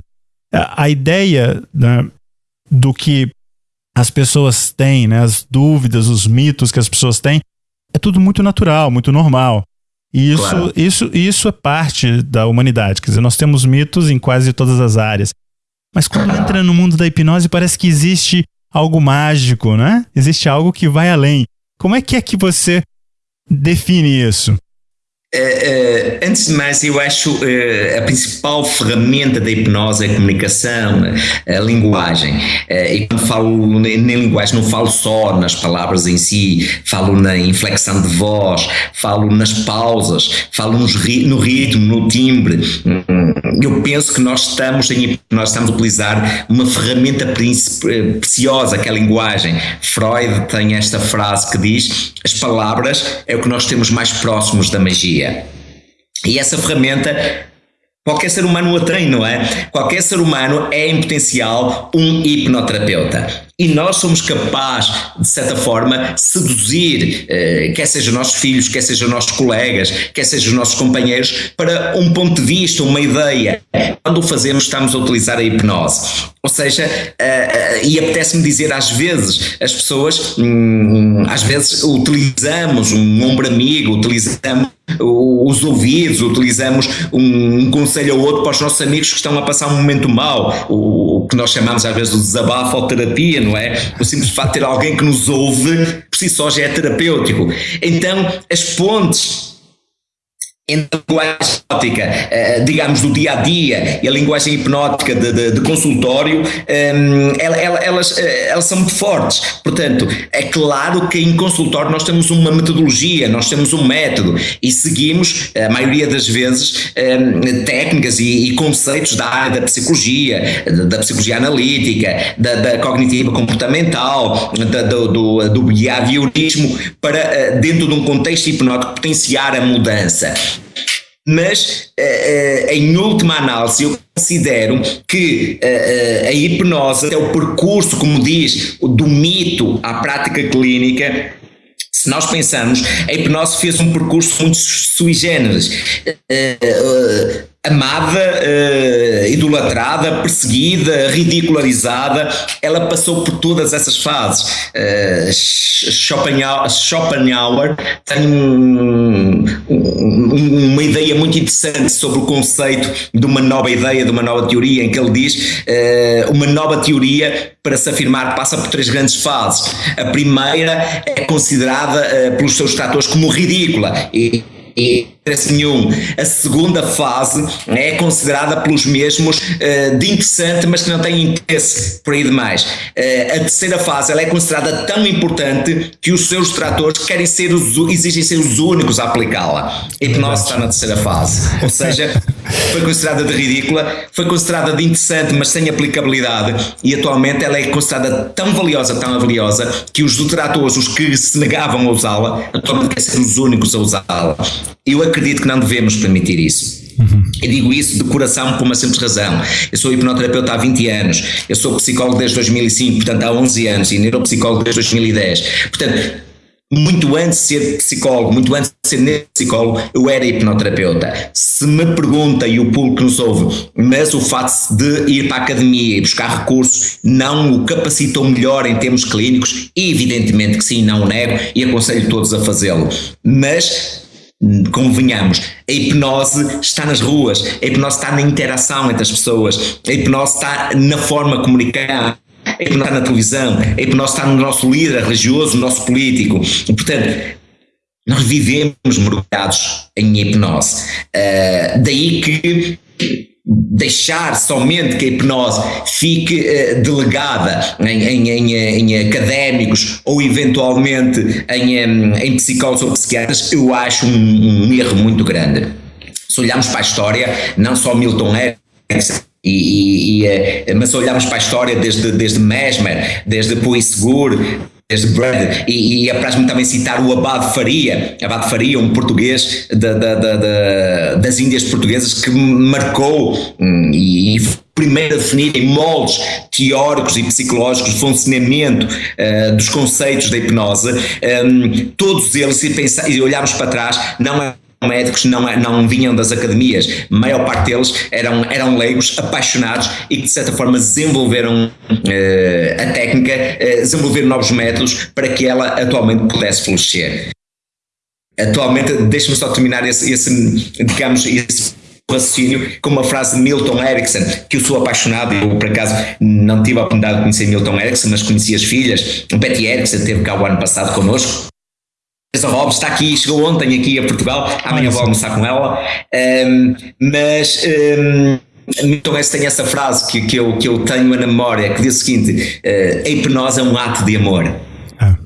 A, a ideia né, do que as pessoas têm, né, as dúvidas, os mitos que as pessoas têm, é tudo muito natural, muito normal. E isso, claro. isso, isso é parte da humanidade. Quer dizer, nós temos mitos em quase todas as áreas. Mas quando entra no mundo da hipnose, parece que existe algo mágico, né? Existe algo que vai além. Como é que é que você define isso? Uh, uh, antes de mais, eu acho uh, a principal ferramenta da hipnose é a comunicação, a linguagem. e quando falo na linguagem, não falo só nas palavras em si, falo na inflexão de voz, falo nas pausas, falo no ritmo, no timbre. Eu penso que nós estamos, em, nós estamos a utilizar uma ferramenta preciosa, que é a linguagem. Freud tem esta frase que diz: as palavras é o que nós temos mais próximos da magia dia. E essa ferramenta Qualquer ser humano a tem, não é? Qualquer ser humano é em potencial um hipnoterapeuta. E nós somos capazes, de certa forma, seduzir, eh, quer sejam nossos filhos, quer sejam nossos colegas, quer sejam os nossos companheiros, para um ponto de vista, uma ideia. Quando o fazemos, estamos a utilizar a hipnose. Ou seja, uh, uh, e apetece-me dizer às vezes, as pessoas, hum, às vezes utilizamos um ombro amigo, utilizamos os ouvidos, utilizamos um, um, conselho ou outro para os nossos amigos que estão a passar um momento mau, o, o que nós chamamos às vezes de desabafo ou terapia, não é? O simples fato de ter alguém que nos ouve, por si só já é terapêutico. Então, as pontes entre a linguagem hipnótica, uh, digamos, do dia a dia e a linguagem hipnótica de, de, de consultório, ehm, elas, eh, elas são muito fortes. Portanto, é claro que em consultório nós temos uma metodologia, nós temos um método e seguimos, a maioria das vezes, técnicas e, e, conceitos da área da psicologia, da, psicologia analítica, da, da cognitiva comportamental, da, do, do, do behaviorismo, para, dentro de um contexto hipnótico, potenciar a mudança mas uh, uh, em última análise eu considero que uh, a hipnose é o percurso, como diz, do mito à prática clínica. Se nós pensamos, a hipnose fez um percurso muito sui generis amada, uh, idolatrada, perseguida, ridicularizada, ela passou por todas essas fases. Uh, Schopenhauer, Schopenhauer tem um, um, uma ideia muito interessante sobre o conceito de uma nova ideia, de uma nova teoria, em que ele diz uh, uma nova teoria para se afirmar passa por três grandes fases. A primeira é considerada pelos seus tratores como ridícula e e interesse nenhum. A segunda fase é considerada pelos mesmos uh, de interessante, mas que não tem interesse por aí demais. Uh, a terceira fase ela é considerada tão importante que os seus tratores querem ser os, exigem ser os únicos a aplicá-la. A hipnose está na terceira fase. Ou seja, foi considerada de ridícula, foi considerada de interessante, mas sem aplicabilidade, e atualmente ela é considerada tão valiosa, tão valiosa, que os detratores, os que se negavam a usá-la, atualmente querem ser os únicos a usá-la. Eu acredito que não devemos permitir isso. Uhum. Eu digo isso de coração por uma simples razão. Eu sou hipnoterapeuta há 20 anos, eu sou psicólogo desde 2005, portanto há 11 anos, e neuropsicólogo desde 2010. Portanto, muito antes de ser psicólogo, muito antes de ser neuropsicólogo, eu era hipnoterapeuta. Se me pergunta, e o público nos ouve, mas o facto de ir para a academia e buscar recursos não o capacitou melhor em termos clínicos, evidentemente que sim, não o nego e aconselho todos a fazê-lo. Mas convenhamos, a hipnose está nas ruas, a hipnose está na interação entre as pessoas, a hipnose está na forma de comunicar, a hipnose está na televisão, a hipnose está no nosso líder religioso, no nosso político. Portanto, nós vivemos mergulhados em hipnose. Uh, daí que deixar somente que a hipnose fique uh, delegada em, em, em, em, académicos ou eventualmente em, em psicólogos ou psiquiatras, eu acho um, um, erro muito grande. Se olharmos para a história, não só Milton Erickson, e, e, e, eh, mas olharmos para a história desde, desde Mesmer, desde Puisgur, Brad, e, e apraz-me também citar o Abade Faria, Abade Faria, um português da, da, da, das Índias Portuguesas que marcou hum, e, e primeiro a definir em moldes teóricos e psicológicos o funcionamento uh, dos conceitos da hipnose, um, todos eles, se, pensar, e olharmos para trás, não é médicos não, não vinham das academias, a maior parte deles eram, eram leigos apaixonados e que de certa forma desenvolveram uh, a técnica, uh, desenvolveram novos métodos para que ela atualmente pudesse florescer. Atualmente, deixe-me só terminar esse, esse, digamos, esse raciocínio com uma frase de Milton Erickson, que eu sou apaixonado, eu por acaso não tive a oportunidade de conhecer Milton Erickson, mas conheci as filhas, o Betty Erickson esteve cá o ano passado connosco, Teresa Robles está aqui, chegou ontem aqui a Portugal, amanhã vou almoçar com ela, um, mas um, então essa tem essa frase que, que, eu, que eu tenho na memória que diz o seguinte: uh, a hipnose é um ato de amor. Ah,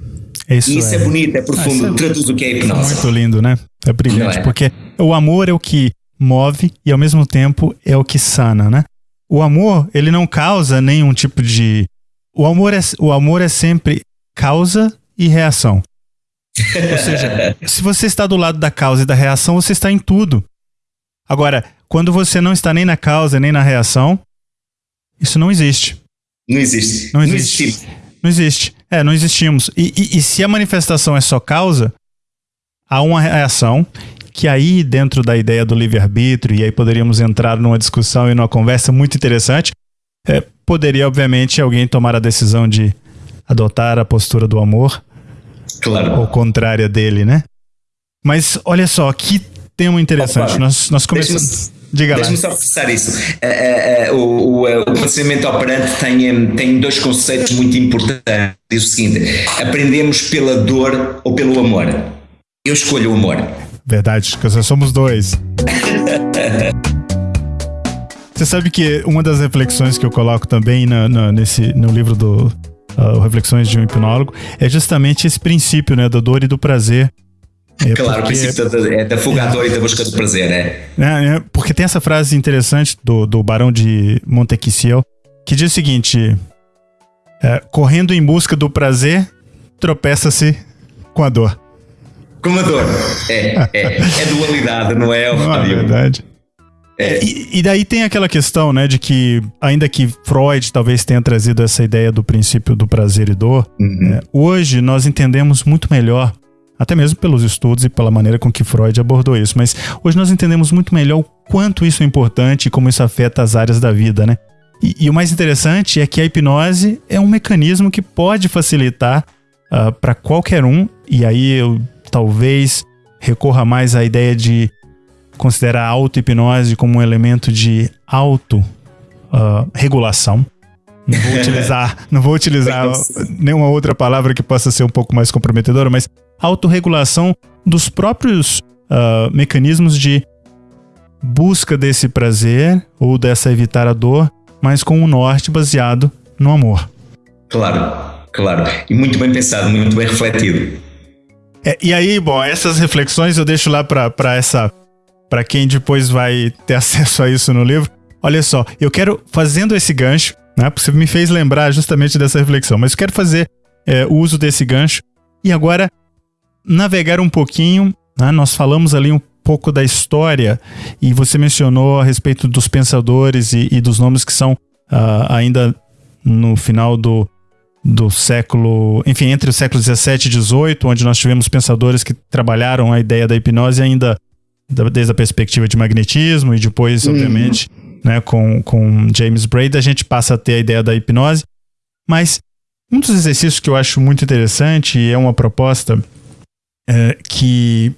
isso e isso é, é bonito, é profundo, ah, é, traduz o que é a hipnose. Muito lindo, né? É brilhante, é? porque o amor é o que move e ao mesmo tempo é o que sana, né? O amor, ele não causa nenhum tipo de. O amor é, o amor é sempre causa e reação. Ou seja, se você está do lado da causa e da reação, você está em tudo. Agora, quando você não está nem na causa nem na reação, isso não existe. Não existe. Não existe. Não existe. Não existe. É, não existimos. E, e, e se a manifestação é só causa, há uma reação que aí, dentro da ideia do livre-arbítrio, e aí poderíamos entrar numa discussão e numa conversa muito interessante, é, poderia, obviamente, alguém tomar a decisão de adotar a postura do amor Claro. Ou contrária dele, né? Mas olha só, que tema interessante. Opa, nós, nós começamos. Diga Deixa-me só reforçar isso. Uh, uh, uh, o, o conhecimento operante tem, tem dois conceitos muito importantes. Diz o seguinte: aprendemos pela dor ou pelo amor. Eu escolho o amor. Verdade, porque nós somos dois. Você sabe que uma das reflexões que eu coloco também nesse, no livro do uh, Reflexões de um Hipnólogo, é justamente esse princípio, né, da dor e do prazer. É claro, porque, o princípio da, é da fuga à dor e da busca do prazer, né? É, é, porque tem essa frase interessante do, do Barão de Montequissiel, que diz o seguinte: é, correndo em busca do prazer, tropeça-se com a dor. Com a dor. É, é, é dualidade, não é, Não é verdade. É. E, e, daí tem aquela questão, né, de que, ainda que Freud talvez tenha trazido essa ideia do princípio do prazer e dor, uhum. é, hoje nós entendemos muito melhor, até mesmo pelos estudos e pela maneira com que Freud abordou isso, mas hoje nós entendemos muito melhor o quanto isso é importante e como isso afeta as áreas da vida, né? E, e o mais interessante é que a hipnose é um mecanismo que pode facilitar uh, ah, para qualquer um, e aí eu talvez recorra mais à ideia de considera a auto-hipnose como um elemento de auto-regulação. Uh, não vou utilizar, não vou utilizar nenhuma outra palavra que possa ser um pouco mais comprometedora, mas autorregulação dos próprios uh, mecanismos de busca desse prazer ou dessa evitar a dor, mas com um norte baseado no amor. Claro, claro. E muito bem pensado, muito bem refletido. É, e aí, bom, essas reflexões eu deixo lá para essa para quem depois vai ter acesso a isso no livro. Olha só, eu quero, fazendo esse gancho, né? Porque você me fez lembrar justamente dessa reflexão, mas eu quero fazer é, o uso desse gancho e agora navegar um pouquinho. Né? Nós falamos ali um pouco da história e você mencionou a respeito dos pensadores e, e dos nomes que são uh, ainda no final do, do século, enfim, entre o século 17 e 18, onde nós tivemos pensadores que trabalharam a ideia da hipnose ainda desde a perspectiva de magnetismo e depois, uhum. obviamente, né, com, com James Braid, a gente passa a ter a ideia da hipnose. Mas um dos exercícios que eu acho muito interessante e é uma proposta é, que,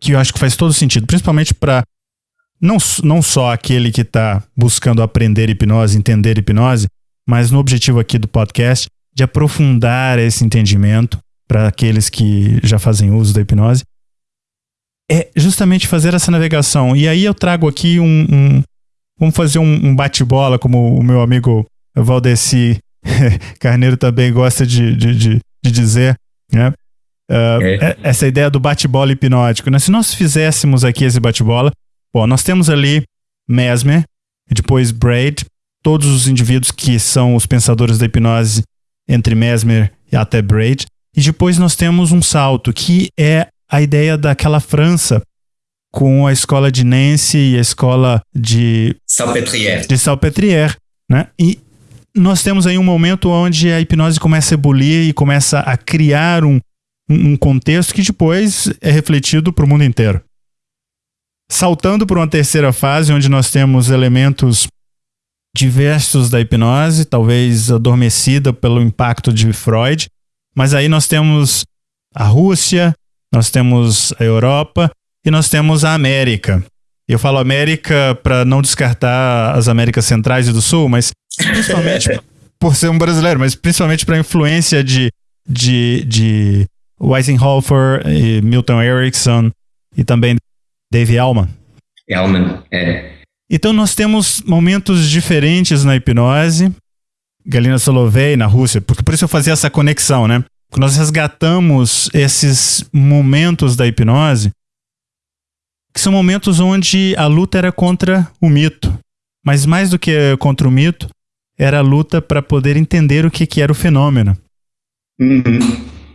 que eu acho que faz todo sentido, principalmente para não, não só aquele que está buscando aprender hipnose, entender hipnose, mas no objetivo aqui do podcast de aprofundar esse entendimento para aqueles que já fazem uso da hipnose é justamente fazer essa navegação. E aí eu trago aqui um. um vamos fazer um, um bate-bola, como o meu amigo Valdeci Carneiro também gosta de, de, de, de dizer, né? Uh, é. Essa ideia do bate-bola hipnótico. Né? Se nós fizéssemos aqui esse bate-bola, bom, nós temos ali Mesmer, depois Braid, todos os indivíduos que são os pensadores da hipnose entre Mesmer até Braid. E depois nós temos um salto, que é a ideia daquela França com a escola de Nancy e a escola de Salpêtrière. De Salpêtrière, né? E nós temos aí um momento onde a hipnose começa a ebulir e começa a criar um, um contexto que depois é refletido para o mundo inteiro. Saltando para uma terceira fase, onde nós temos elementos diversos da hipnose, talvez adormecida pelo impacto de Freud, mas aí nós temos a Rússia, nós temos a Europa e nós temos a América. Eu falo América para não descartar as Américas Centrais e do Sul, mas principalmente por ser um brasileiro, mas principalmente para a influência de, de, de Weisenhofer e Milton Erickson e também Dave Elman. Elman, é. Então nós temos momentos diferentes na hipnose. Galina Solovey na Rússia, porque por isso eu fazia essa conexão, né? Porque nós resgatamos esses momentos da hipnose que são momentos onde a luta era contra o mito. Mas mais do que contra o mito, era a luta para poder entender o que, que era o fenômeno. Uhum.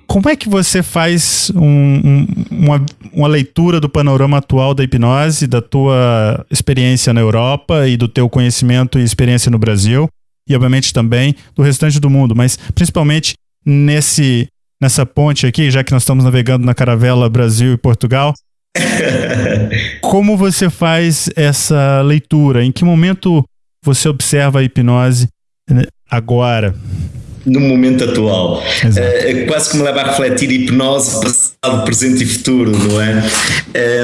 Como é que você faz um, um, uma, uma leitura do panorama atual da hipnose, da tua experiência na Europa e do teu conhecimento e experiência no Brasil, e obviamente também do restante do mundo, mas principalmente nesse nessa ponte aqui, já que nós estamos navegando na caravela Brasil e Portugal, como você faz essa leitura? Em que momento você observa a hipnose né, agora? No momento atual. Uh, quase que me leva a refletir hipnose, passado, presente e futuro, não é?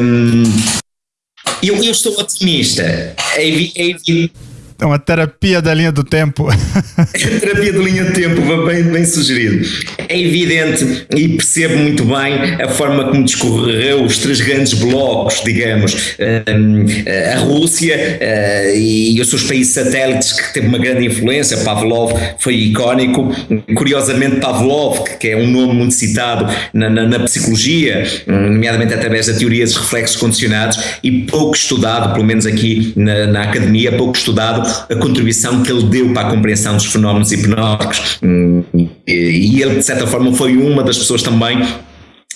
Um, eu, eu estou otimista. É, é, é uma terapia da linha do tempo. É terapia da linha do tempo, bem, bem sugerido. É evidente e percebo muito bem a forma como discorreu os três grandes blocos, digamos, hum, a Rússia eh, e os seus países satélites que teve uma grande influência. Pavlov foi icónico. Curiosamente, Pavlov, que é um nome muito citado na, na, na psicologia, nomeadamente através da teoria dos reflexos condicionados, e pouco estudado, pelo menos aqui na, na academia, pouco estudado a contribuição que ele deu para a compreensão dos fenómenos hipnóticos. Hum, e ele, de certa forma, foi uma das pessoas também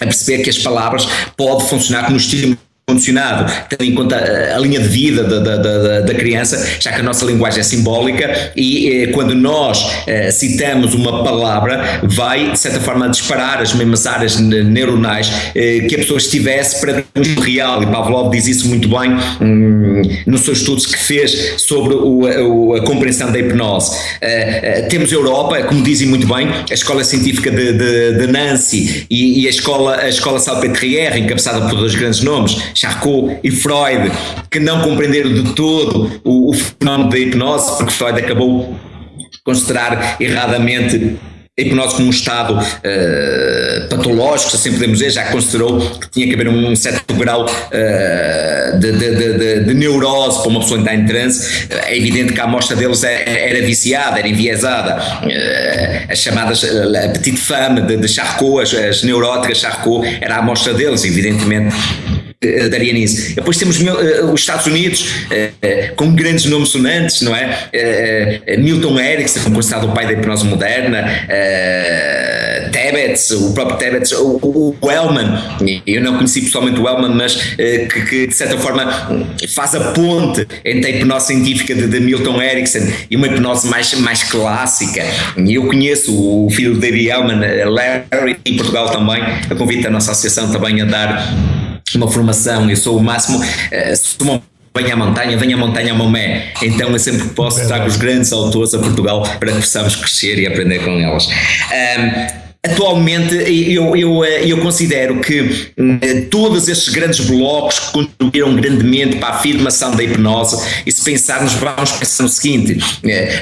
a perceber que as palavras podem funcionar como estímulo condicionado, tendo em conta a, a linha de vida da, da, da, criança, já que a nossa linguagem é simbólica e eh, quando nós eh, citamos uma palavra, vai de certa forma disparar as mesmas áreas neuronais eh, que a pessoa estivesse para o real. E Pavlov diz isso muito bem hum, nos seus estudos que fez sobre o, a, compreensão da hipnose. Eh, eh, temos a Europa, como dizem muito bem, a Escola Científica de, de, de Nancy e, e, a Escola, a escola Salpêtrière, encabeçada por dois grandes nomes, Charcot e Freud, que não compreenderam de todo o, o fenómeno da hipnose, porque Freud acabou considerar erradamente a hipnose como um estado uh, patológico, assim podemos dizer, já considerou que tinha que haver um certo grau uh, de, de, de, de, neurose para uma pessoa entrar em transe. É evidente que a amostra deles era, é, era viciada, era enviesada. Uh, as chamadas a petite femme de, de Charcot, as, as neuróticas Charcot, era a amostra deles, evidentemente daria nisso. Depois temos uh, os Estados Unidos, uh, com grandes nomes sonantes, não é? Milton Erickson, considerado o pai da hipnose moderna, Tebbets, o próprio Tebbets, o, o, Wellman, eu não conheci pessoalmente o Wellman, mas que, que, de certa forma faz a ponte entre a hipnose científica de, de, Milton Erickson e uma hipnose mais, mais clássica. Eu conheço o filho de David Wellman, Larry, em Portugal também, a convite da nossa associação também a dar uma formação, eu sou o máximo, uh, se uma venha à montanha, venha à montanha a Momé. Então eu sempre que posso trago os grandes autores a Portugal para que possamos crescer e aprender com elas. Um, Atualmente, eu, eu, eh, eu considero que eh, todos estes grandes blocos contribuíram grandemente para a afirmação da hipnose. E se pensarmos, vamos pensar no seguinte: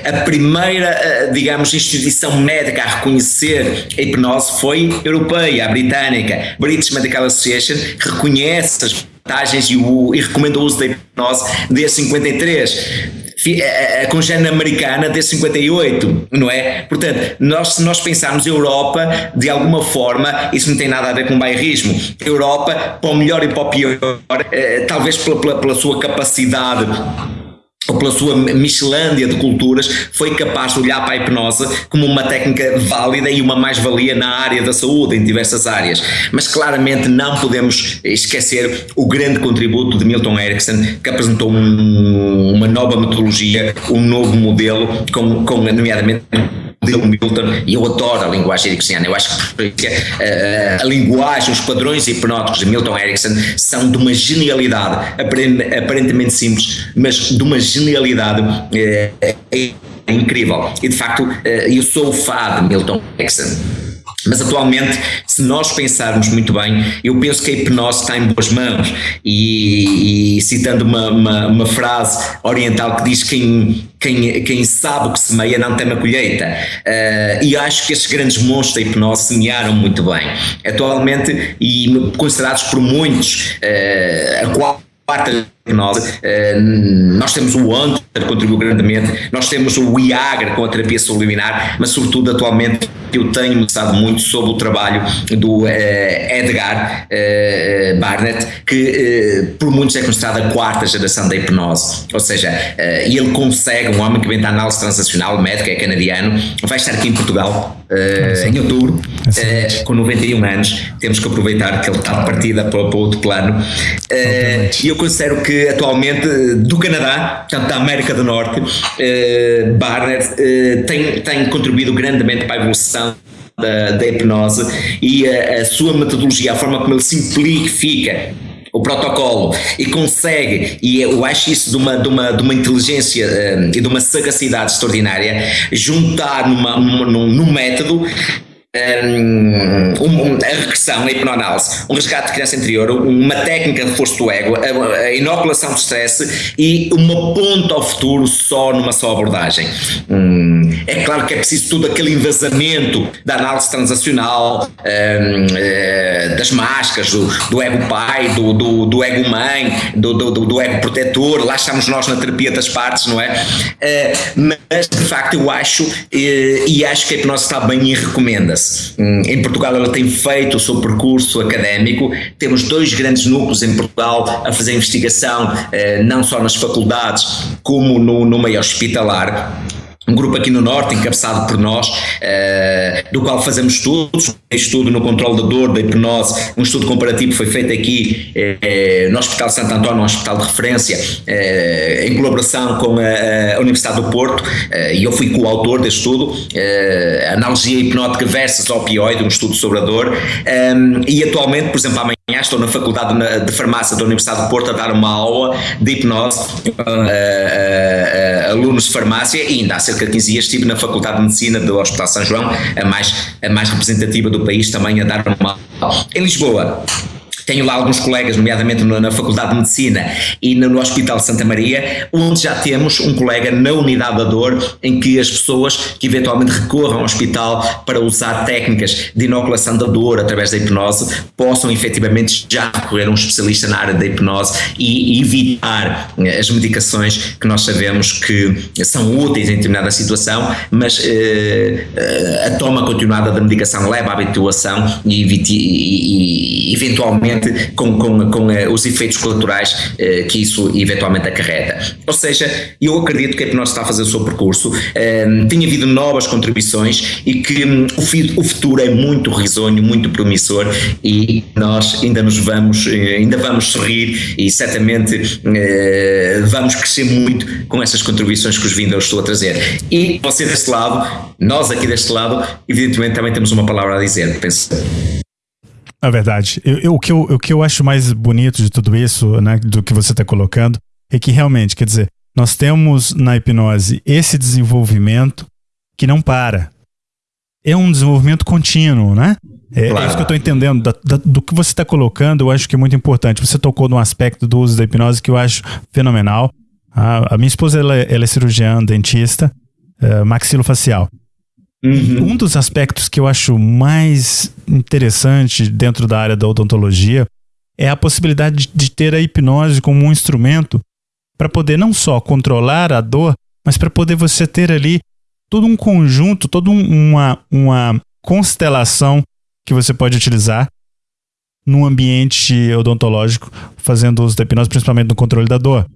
a primeira, digamos, instituição médica a reconhecer a hipnose foi europeia, a britânica. British Medical Association reconhece as vantagens e, o, e recomenda o uso da hipnose desde 53 a congênere americana desde 58, não é? Portanto, nós, se nós pensarmos Europa, de alguma forma, isso não tem nada a ver com bairrismo. Europa, para o melhor e para o pior, talvez pela, pela, pela sua capacidade ou pela sua Michelândia de culturas, foi capaz de olhar para a hipnose como uma técnica válida e uma mais-valia na área da saúde, em diversas áreas. Mas claramente não podemos esquecer o grande contributo de Milton Erickson, que apresentou um, uma nova metodologia, um novo modelo, com, com nomeadamente modelo Milton, e eu adoro a linguagem ericksoniana. Eu acho que a, eh, a, a, linguagem, os padrões hipnóticos de Milton Erickson são de uma genialidade aparentemente simples, mas de uma genialidade é, é incrível. E de facto, eh, eu sou o fã de Milton Erickson. Mas atualmente, se nós pensarmos muito bem, eu penso que a hipnose está em boas mãos. E, e citando uma, uma, uma, frase oriental que diz: quem, quem, quem sabe o que semeia não tem a colheita. Uh, e acho que estes grandes monstros da hipnose semearam muito bem. Atualmente, e considerados por muitos, uh, a qual hipnose. Eh, nós temos o Hunter, que contribuiu grandemente, nós temos o Viagra com a terapia subliminar, mas sobretudo atualmente eu tenho gostado muito sobre o trabalho do eh, Edgar eh, Barnett, que por muitos é considerado a quarta geração da hipnose, ou seja, ele consegue, um homem que vem da análise transacional, médico, é canadiano, vai estar aqui em Portugal em outubro, uh, com 91 anos, temos que aproveitar que ele está de partida para, para outro plano. E eu considero que atualmente do Canadá, portanto da América do Norte, Barnett tem, tem contribuído grandemente para a evolução da, da hipnose e a, a sua metodologia, a forma como ele simplifica o protocolo e consegue, e eu acho isso de uma, de uma, de uma inteligência uh, e de uma sagacidade extraordinária, juntar numa, num, num método um, um, a regressão, a hipnoanálise, um resgate de criança interior, uma técnica de reforço do ego, a, a, inoculação de stress e uma ponta ao futuro só numa só abordagem. Hum, é claro que é preciso todo aquele envasamento da análise transacional, um, uh, das máscaras, do, do, ego pai, do, do, do ego mãe, do, do, do, ego protetor, lá estamos nós na terapia das partes, não é? Uh, mas de facto eu acho, uh, e acho que a hipnose está bem e recomenda-se Hum, em Portugal ela tem feito o seu percurso académico, temos dois grandes núcleos em Portugal a fazer investigação, eh, não só nas faculdades, como no, no meio hospitalar um grupo aqui no Norte, encabeçado por nós, uh, do qual fazemos estudos, um estudo no controle da dor, da hipnose, um estudo comparativo foi feito aqui uh, no Hospital Santo António, um hospital de referência, uh, em colaboração com a, a Universidade do Porto, e eu fui coautor deste estudo, Analogia Hipnótica versus Opioide, um estudo sobre a dor, um, e atualmente, por exemplo, amanhã estou na Faculdade de Farmácia da Universidade do Porto a dar uma aula de hipnose a alunos de farmácia e ainda há cerca de 15 dias estive na Faculdade de Medicina do Hospital São João, a mais, a mais representativa do país, também a dar uma aula. Em Lisboa, tenho lá alguns colegas, nomeadamente na Faculdade de Medicina e no Hospital de Santa Maria, onde já temos um colega na unidade da dor, em que as pessoas que eventualmente recorram ao hospital para usar técnicas de inoculação da dor através da hipnose possam efetivamente já recorrer a um especialista na área da hipnose e, evitar eh, as medicações que nós sabemos que são úteis em determinada situação, mas eh, eh a toma continuada da medicação leva à habituação e, e, e eventualmente com, com, com uh, os efeitos colaterais uh, que isso eventualmente acarreta. Ou seja, eu acredito que a hipnose está a fazer o seu percurso, uh, tem havido novas contribuições e que um, o, futuro é muito risonho, muito promissor e nós ainda nos vamos, ainda vamos sorrir e certamente vamos crescer muito com essas contribuições que os vindo eu estou a trazer. E você deste lado, nós aqui deste lado, evidentemente também temos uma palavra a dizer, penso. É verdade. Eu, eu, o, que eu, o que eu acho mais bonito de tudo isso, né, do que você está colocando, é que realmente, quer dizer, nós temos na hipnose esse desenvolvimento que não para. É um desenvolvimento contínuo, né? É, claro. é isso que eu estou entendendo. Da, da, do que você está colocando, eu acho que é muito importante. Você tocou num aspecto do uso da hipnose que eu acho fenomenal. A, a minha esposa ela, é, ela é cirurgiã, dentista, uh, maxilofacial. Uhum. Um dos aspectos que eu acho mais interessante dentro da área da odontologia é a possibilidade de ter a hipnose como um instrumento para poder não só controlar a dor, mas para poder você ter ali todo um conjunto, toda uma, uma constelação que você pode utilizar no ambiente odontológico, fazendo uso da hipnose, principalmente no controle da dor.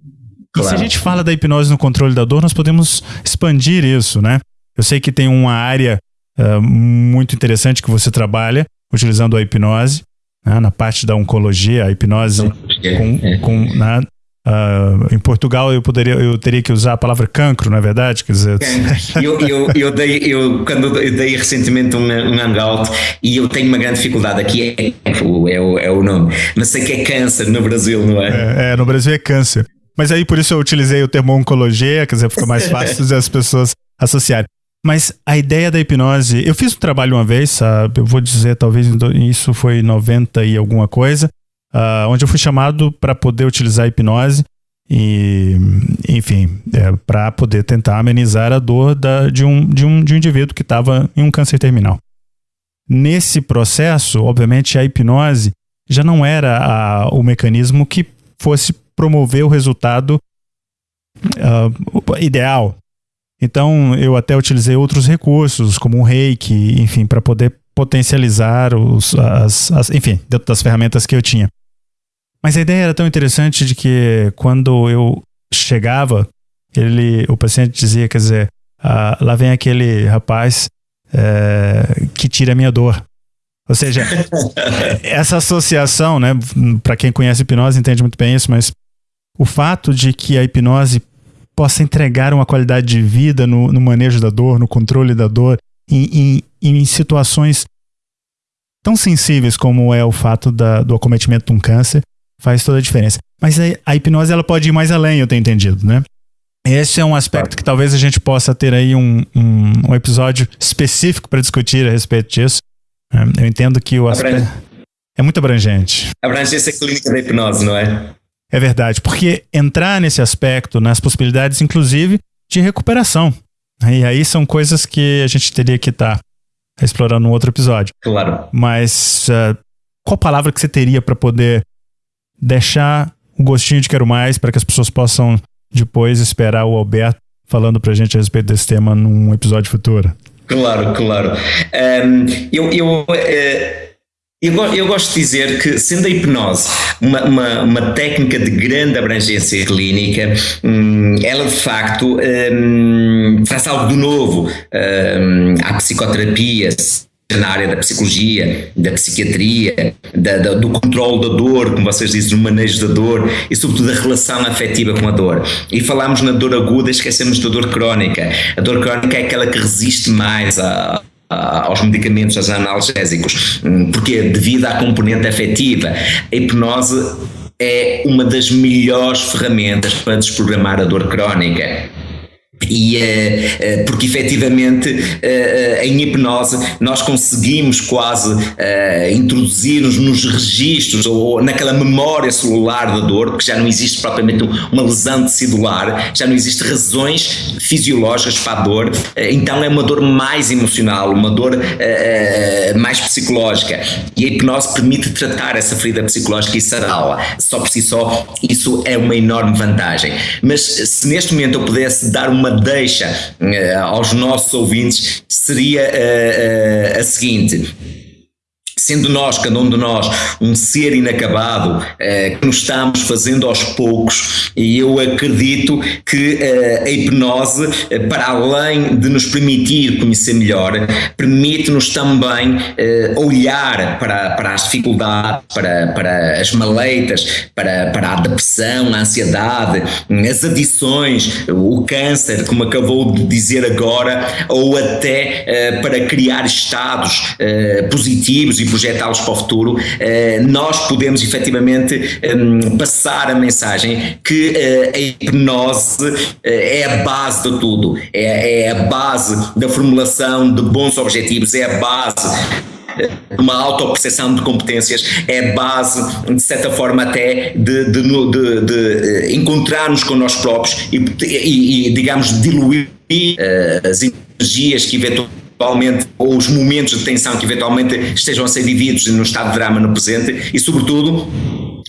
Claro. E se a gente fala da hipnose no controle da dor, nós podemos expandir isso, né? Eu sei que tem uma área uh, muito interessante que você trabalha utilizando a hipnose, né? na parte da oncologia, a hipnose é, com, é. com? Uh, em Portugal eu poderia eu teria que usar a palavra cancro, não é verdade? Quer dizer, eu, eu, eu, dei, eu quando eu dei recentemente um, um hangout e eu tenho uma grande dificuldade aqui é, é, o, é o nome, mas sei que é câncer no Brasil, não é? é? É, no Brasil é câncer. Mas aí por isso eu utilizei o termo oncologia, quer dizer, fica mais fácil as pessoas associarem. Mas a ideia da hipnose, eu fiz um trabalho uma vez, sabe? eu vou dizer, talvez isso foi 90 e alguma coisa, uh, onde eu fui chamado para poder utilizar a hipnose e, enfim, é, para poder tentar amenizar a dor da, de, um, de, um, de um indivíduo que estava em um câncer terminal. Nesse processo, obviamente, a hipnose já não era a, o mecanismo que fosse promover o resultado uh, ideal. Então, eu até utilizei outros recursos, como o reiki, enfim, para poder potencializar os, as, as, enfim, dentro das ferramentas que eu tinha. Mas a ideia era tão interessante de que quando eu chegava, ele, o paciente dizia, quer dizer, ah, lá vem aquele rapaz é, que tira a minha dor. Ou seja, essa associação, né, para quem conhece hipnose entende muito bem isso, mas o fato de que a hipnose possa entregar uma qualidade de vida no, no manejo da dor, no controle da dor, em, em, em situações tão sensíveis como é o fato da, do acometimento de um câncer, faz toda a diferença. Mas a, a, hipnose ela pode ir mais além, eu tenho entendido, né? Esse é um aspecto que talvez a gente possa ter aí um, um, um episódio específico para discutir a respeito disso. Né? Eu entendo que o aspecto é muito abrangente. Abrangência clínica da hipnose, não é? É verdade, porque entrar nesse aspecto, nas possibilidades, inclusive, de recuperação. E aí são coisas que a gente teria que estar tá explorando no outro episódio. Claro. Mas uh, qual palavra que você teria para poder deixar o gostinho de quero mais para que as pessoas possam depois esperar o Alberto falando para a gente a respeito desse tema num episódio futuro? Claro, claro. Um, eu, eu uh eu, gosto de dizer que, sendo a hipnose uma, uma, uma técnica de grande abrangência clínica, hum, ela de facto hum, traz algo de novo hum, à psicoterapia, na área da psicologia, da psiquiatria, da, da, do controle da dor, como vocês dizem, do manejo da dor e sobretudo da relação afetiva com a dor. E falámos na dor aguda, esquecemos da dor crónica. A dor crónica é aquela que resiste mais a aos medicamentos, aos analgésicos, hum, porque devido à componente afetiva, a hipnose é uma das melhores ferramentas para desprogramar a dor crónica e, uh, uh, porque efetivamente uh, em hipnose nós conseguimos quase introduzir-nos nos registros ou naquela memória celular da dor, porque já não existe propriamente uma lesão celular, já não existem razões fisiológicas para a dor, então é uma dor mais emocional, uma dor mais psicológica. E a hipnose permite tratar essa ferida psicológica e sará-la, só por si só isso é uma enorme vantagem, mas se neste momento eu pudesse dar uma deixa uh, aos nossos ouvintes seria uh, uh, a seguinte sendo nós, cada um de nós, um ser inacabado eh, que nos estamos fazendo aos poucos, e eu acredito que eh, a hipnose, eh, para além de nos permitir conhecer melhor, permite-nos também eh, olhar para, para as dificuldades, para, para as maleitas, para, para a depressão, a ansiedade, as adições, o câncer, como acabou de dizer agora, ou até eh, para criar estados eh, positivos e projetá-los para o futuro, eh, nós podemos efetivamente ehm, passar a mensagem que eh, a hipnose eh, é a base de tudo, é, é a base da formulação de bons objetivos, é a base uma autoperceção de competências é base, de certa forma, até de, de, de, de encontrar-nos com nós próprios e, e, e digamos, diluir uh, as energias que eventualmente, ou os momentos de tensão que eventualmente estejam a ser vividos no estado de drama no presente e, sobretudo,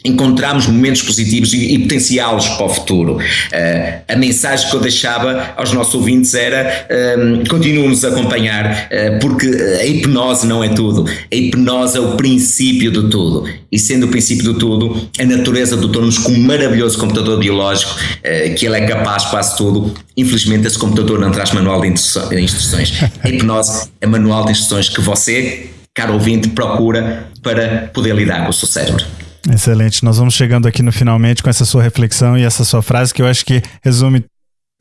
encontrarmos momentos positivos e, e potenciá-los para o futuro. Uh, a mensagem que eu deixava aos nossos ouvintes era um, continuem-nos a acompanhar, uh, porque a hipnose não é tudo. A hipnose é o princípio de tudo. E sendo o princípio de tudo, a natureza dotou-nos com um maravilhoso computador biológico, uh, que ele é capaz de quase tudo. Infelizmente, esse computador não traz manual de instruções. A hipnose é manual de instruções que você, caro ouvinte, procura para poder lidar com o seu cérebro. Excelente. Nós vamos chegando aqui no finalmente com essa sua reflexão e essa sua frase que eu acho que resume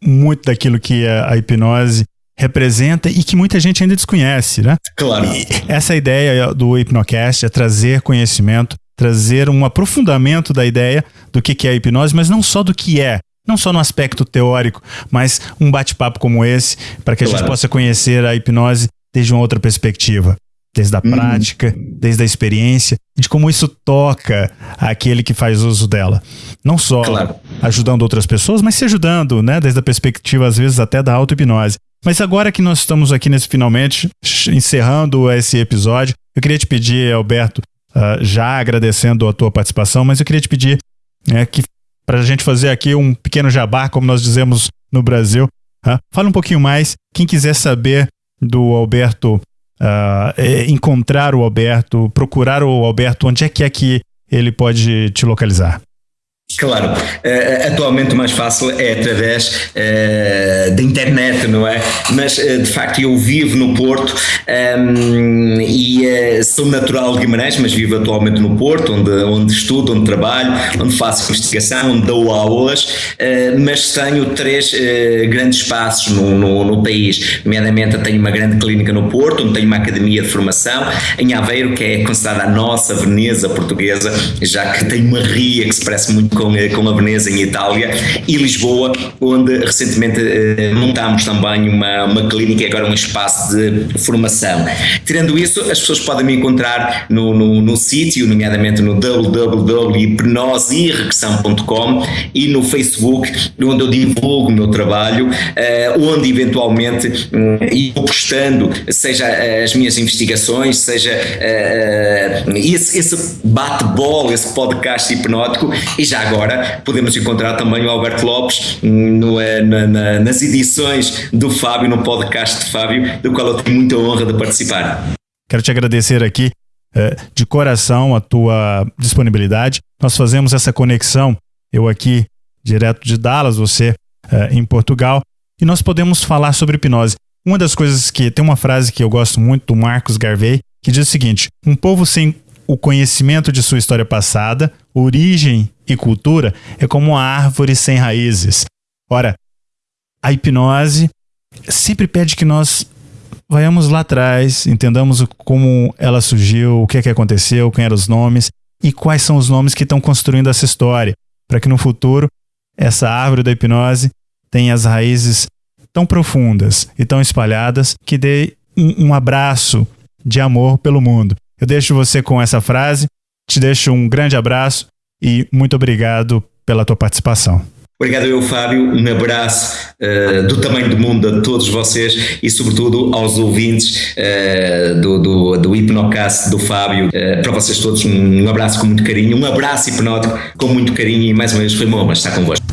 muito daquilo que a, hipnose representa e que muita gente ainda desconhece, né? Claro. E essa ideia do Hipnocast é trazer conhecimento, trazer um aprofundamento da ideia do que é a hipnose, mas não só do que é, não só no aspecto teórico, mas um bate-papo como esse, para que a claro. gente possa conhecer a hipnose desde uma outra perspectiva desde a uhum. prática, desde a experiência, de como isso toca aquele que faz uso dela. Não só claro. ajudando outras pessoas, mas se ajudando, né, desde a perspectiva, às vezes, até da auto-hipnose. Mas agora que nós estamos aqui nesse finalmente, encerrando esse episódio, eu queria te pedir, Alberto, uh, já agradecendo a tua participação, mas eu queria te pedir né, que para a gente fazer aqui um pequeno jabá, como nós dizemos no Brasil, uh, fala um pouquinho mais. Quem quiser saber do Alberto uh, encontrar o Alberto, procurar o Alberto, onde é que é que ele pode te localizar? Claro, uh, atualmente o mais fácil é através uh, da internet, não é? Mas uh, de facto eu vivo no Porto um, ehm, e sou natural de Guimarães, mas vivo atualmente no Porto, onde, onde estudo, onde trabalho, onde faço investigação, onde dou aulas, mas tenho três grandes espaços no, no, no, país. Nomeadamente, tenho uma grande clínica no Porto, onde tenho uma academia de formação, em Aveiro, que é considerada a nossa Veneza portuguesa, já que tem uma ria que se parece muito com, eh, com a Veneza em Itália e Lisboa, onde recentemente eh, montámos também uma, uma clínica e agora um espaço de formação. Tirando isso, as pessoas podem me encontrar no, no, no sítio, nomeadamente no www.hipnoseirregressão.com e no Facebook, onde eu divulgo o meu trabalho, uh, onde eventualmente e postando, seja as minhas investigações, seja esse, esse bate-bola, esse podcast hipnótico, e já agora podemos encontrar também o Alberto Lopes no, eh, na, na, nas edições do Fábio, no podcast de Fábio, do qual eu tenho muita honra de participar. Quero te agradecer aqui eh, de coração a tua disponibilidade. Nós fazemos essa conexão, eu aqui direto de Dallas, você eh, em Portugal, e nós podemos falar sobre hipnose. Uma das coisas que tem uma frase que eu gosto muito do Marcos Garvey, que diz o seguinte: um povo sem o conhecimento de sua história passada, origem e cultura é como uma árvore sem raízes. Ora, a hipnose sempre pede que nós vayamos lá atrás, entendamos como ela surgiu, o que é que aconteceu, quem eram os nomes e quais são os nomes que estão construindo essa história, para que no futuro essa árvore da hipnose tenha as raízes tão profundas e tão espalhadas que dê um, um abraço de amor pelo mundo. Eu deixo você com essa frase, te deixo um grande abraço e muito obrigado pela tua participação. Obrigado eu, Fábio. Um abraço uh, do tamanho do mundo a todos vocês e, sobretudo, aos ouvintes uh, do, do, do Hipnocast do Fábio. Uh, para vocês todos, um, abraço com muito carinho, um abraço hipnótico com muito carinho e, mais uma vez, foi uma honra estar convosco.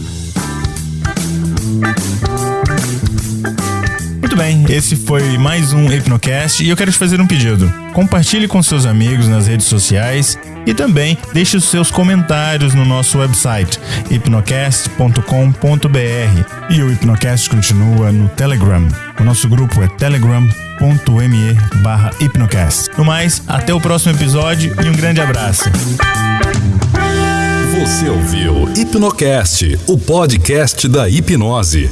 Muito bem, esse foi mais um Hipnocast e eu quero te fazer um pedido. Compartilhe com seus amigos nas redes sociais e também deixe os seus comentários no nosso website hipnocast.com.br. E o Hipnocast continua no Telegram. O nosso grupo é telegram.me barra hipnocast. No mais, até o próximo episódio e um grande abraço. Você ouviu Hipnocast, o podcast da hipnose.